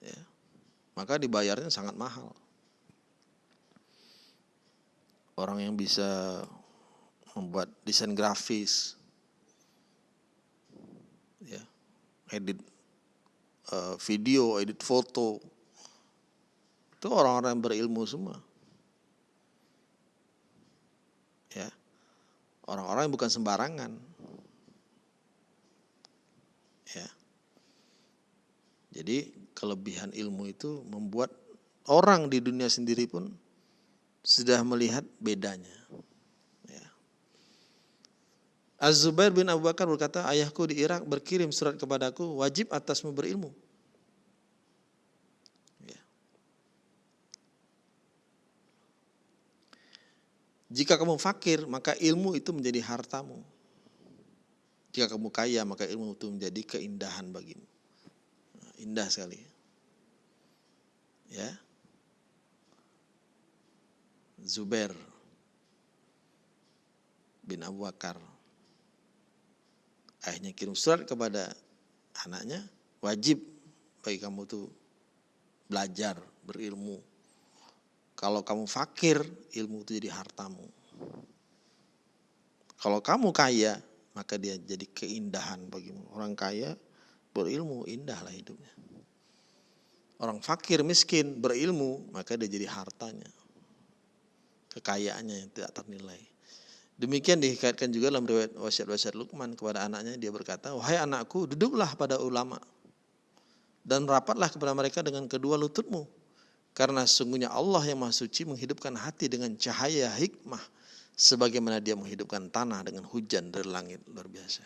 Ya. Maka dibayarnya sangat mahal. Orang yang bisa membuat desain grafis, ya, edit uh, video, edit foto, itu orang-orang yang berilmu semua. Ya, orang-orang yang bukan sembarangan. Ya. Jadi kelebihan ilmu itu membuat orang di dunia sendiri pun sudah melihat bedanya. Ya. Az-Zubair bin Abu Bakar berkata, ayahku di Irak berkirim surat kepadaku, wajib atasmu berilmu. Ya. Jika kamu fakir, maka ilmu itu menjadi hartamu. Jika kamu kaya maka ilmu itu menjadi keindahan bagimu. Nah, indah sekali. Ya. Zubair bin Abu Bakar ayahnya kirim surat kepada anaknya wajib bagi kamu tuh belajar berilmu kalau kamu fakir ilmu itu jadi hartamu kalau kamu kaya maka dia jadi keindahan bagimu. Orang kaya berilmu indahlah hidupnya. Orang fakir miskin berilmu maka dia jadi hartanya. Kekayaannya yang tidak ternilai. Demikian dikaitkan juga dalam riwayat wasiat-wasiat Luqman kepada anaknya dia berkata, "Wahai anakku, duduklah pada ulama dan rapatlah kepada mereka dengan kedua lututmu, karena sungguhnya Allah yang Maha Suci menghidupkan hati dengan cahaya hikmah sebagaimana dia menghidupkan tanah dengan hujan dari langit luar biasa.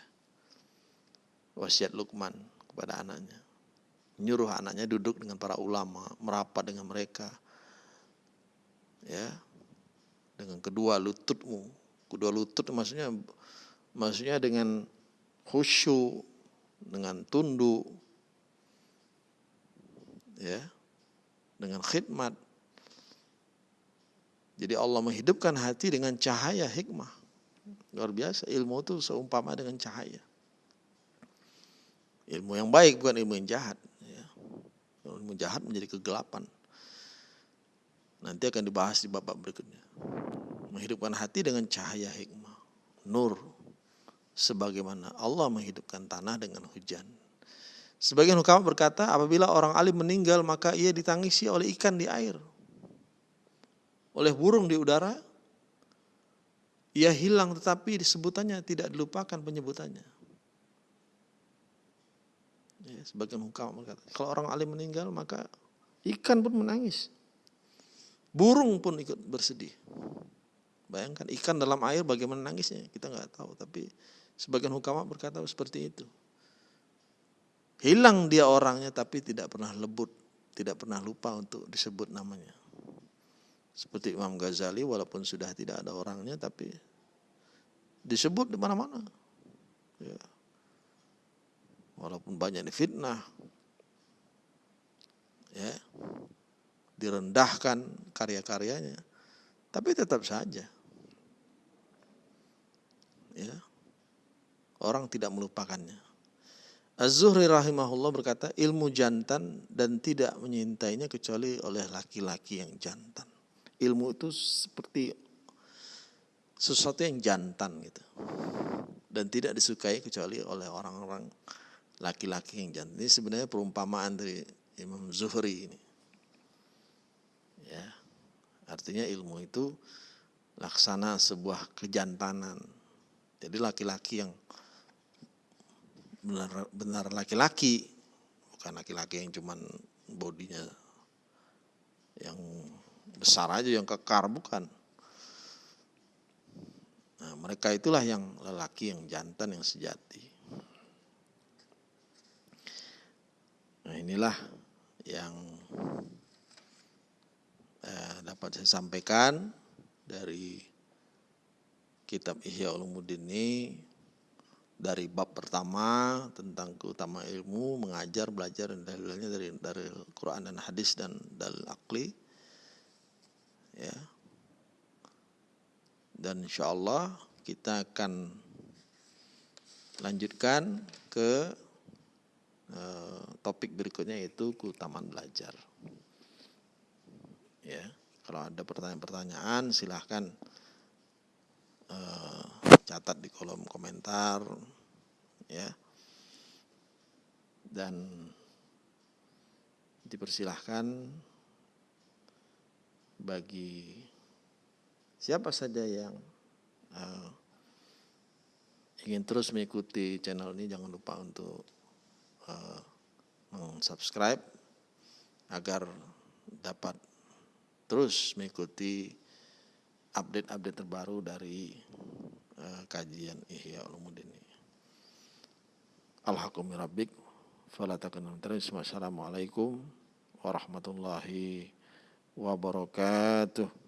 Wasiat Luqman kepada anaknya. Nyuruh anaknya duduk dengan para ulama, merapat dengan mereka. Ya. Dengan kedua lututmu. Kedua lutut maksudnya maksudnya dengan khusyuk, dengan tunduk. Ya. Dengan khidmat. Jadi Allah menghidupkan hati dengan cahaya hikmah. Luar biasa, ilmu itu seumpama dengan cahaya. Ilmu yang baik bukan ilmu yang jahat. Ya. Ilmu jahat menjadi kegelapan. Nanti akan dibahas di babak berikutnya. Menghidupkan hati dengan cahaya hikmah. Nur. Sebagaimana Allah menghidupkan tanah dengan hujan. Sebagian hukam berkata apabila orang alim meninggal maka ia ditangisi oleh ikan di air. Oleh burung di udara. Ia hilang tetapi disebutannya tidak dilupakan penyebutannya. Ya, sebagian hukam berkata, kalau orang alim meninggal maka ikan pun menangis. Burung pun ikut bersedih. Bayangkan ikan dalam air bagaimana nangisnya kita nggak tahu. Tapi sebagian hukama berkata seperti itu. Hilang dia orangnya tapi tidak pernah lebut, tidak pernah lupa untuk disebut namanya. Seperti Imam Ghazali walaupun sudah tidak ada orangnya tapi disebut di mana-mana. Ya walaupun banyak difitnah ya direndahkan karya-karyanya tapi tetap saja. Ya. Orang tidak melupakannya. Az-Zuhri rahimahullah berkata ilmu jantan dan tidak menyintainya kecuali oleh laki-laki yang jantan. Ilmu itu seperti sesuatu yang jantan gitu. Dan tidak disukai kecuali oleh orang-orang laki-laki yang jantan. Ini sebenarnya perumpamaan dari Imam Zuhri ini. Ya. Artinya ilmu itu laksana sebuah kejantanan. Jadi laki-laki yang benar benar laki-laki, bukan laki-laki yang cuman bodinya yang besar aja yang kekar bukan. Nah, mereka itulah yang lelaki yang jantan yang sejati. Nah inilah yang eh, dapat saya sampaikan dari kitab Ihya Ulumuddin ini dari bab pertama tentang keutamaan ilmu, mengajar, belajar dan dalilnya dari dari Quran dan hadis dan dalil akli. Ya. Dan insya Allah kita akan lanjutkan ke Eh, topik berikutnya yaitu keutamaan belajar. Ya, kalau ada pertanyaan-pertanyaan silahkan uh, catat di kolom komentar, ya. Dan dipersilahkan bagi siapa saja yang uh, ingin terus mengikuti channel ini jangan lupa untuk uh, subscribe agar dapat terus mengikuti update-update terbaru dari uh, kajian Ihya Ulumuddin. Alhamdulillah rabbik Assalamualaikum warahmatullahi wabarakatuh.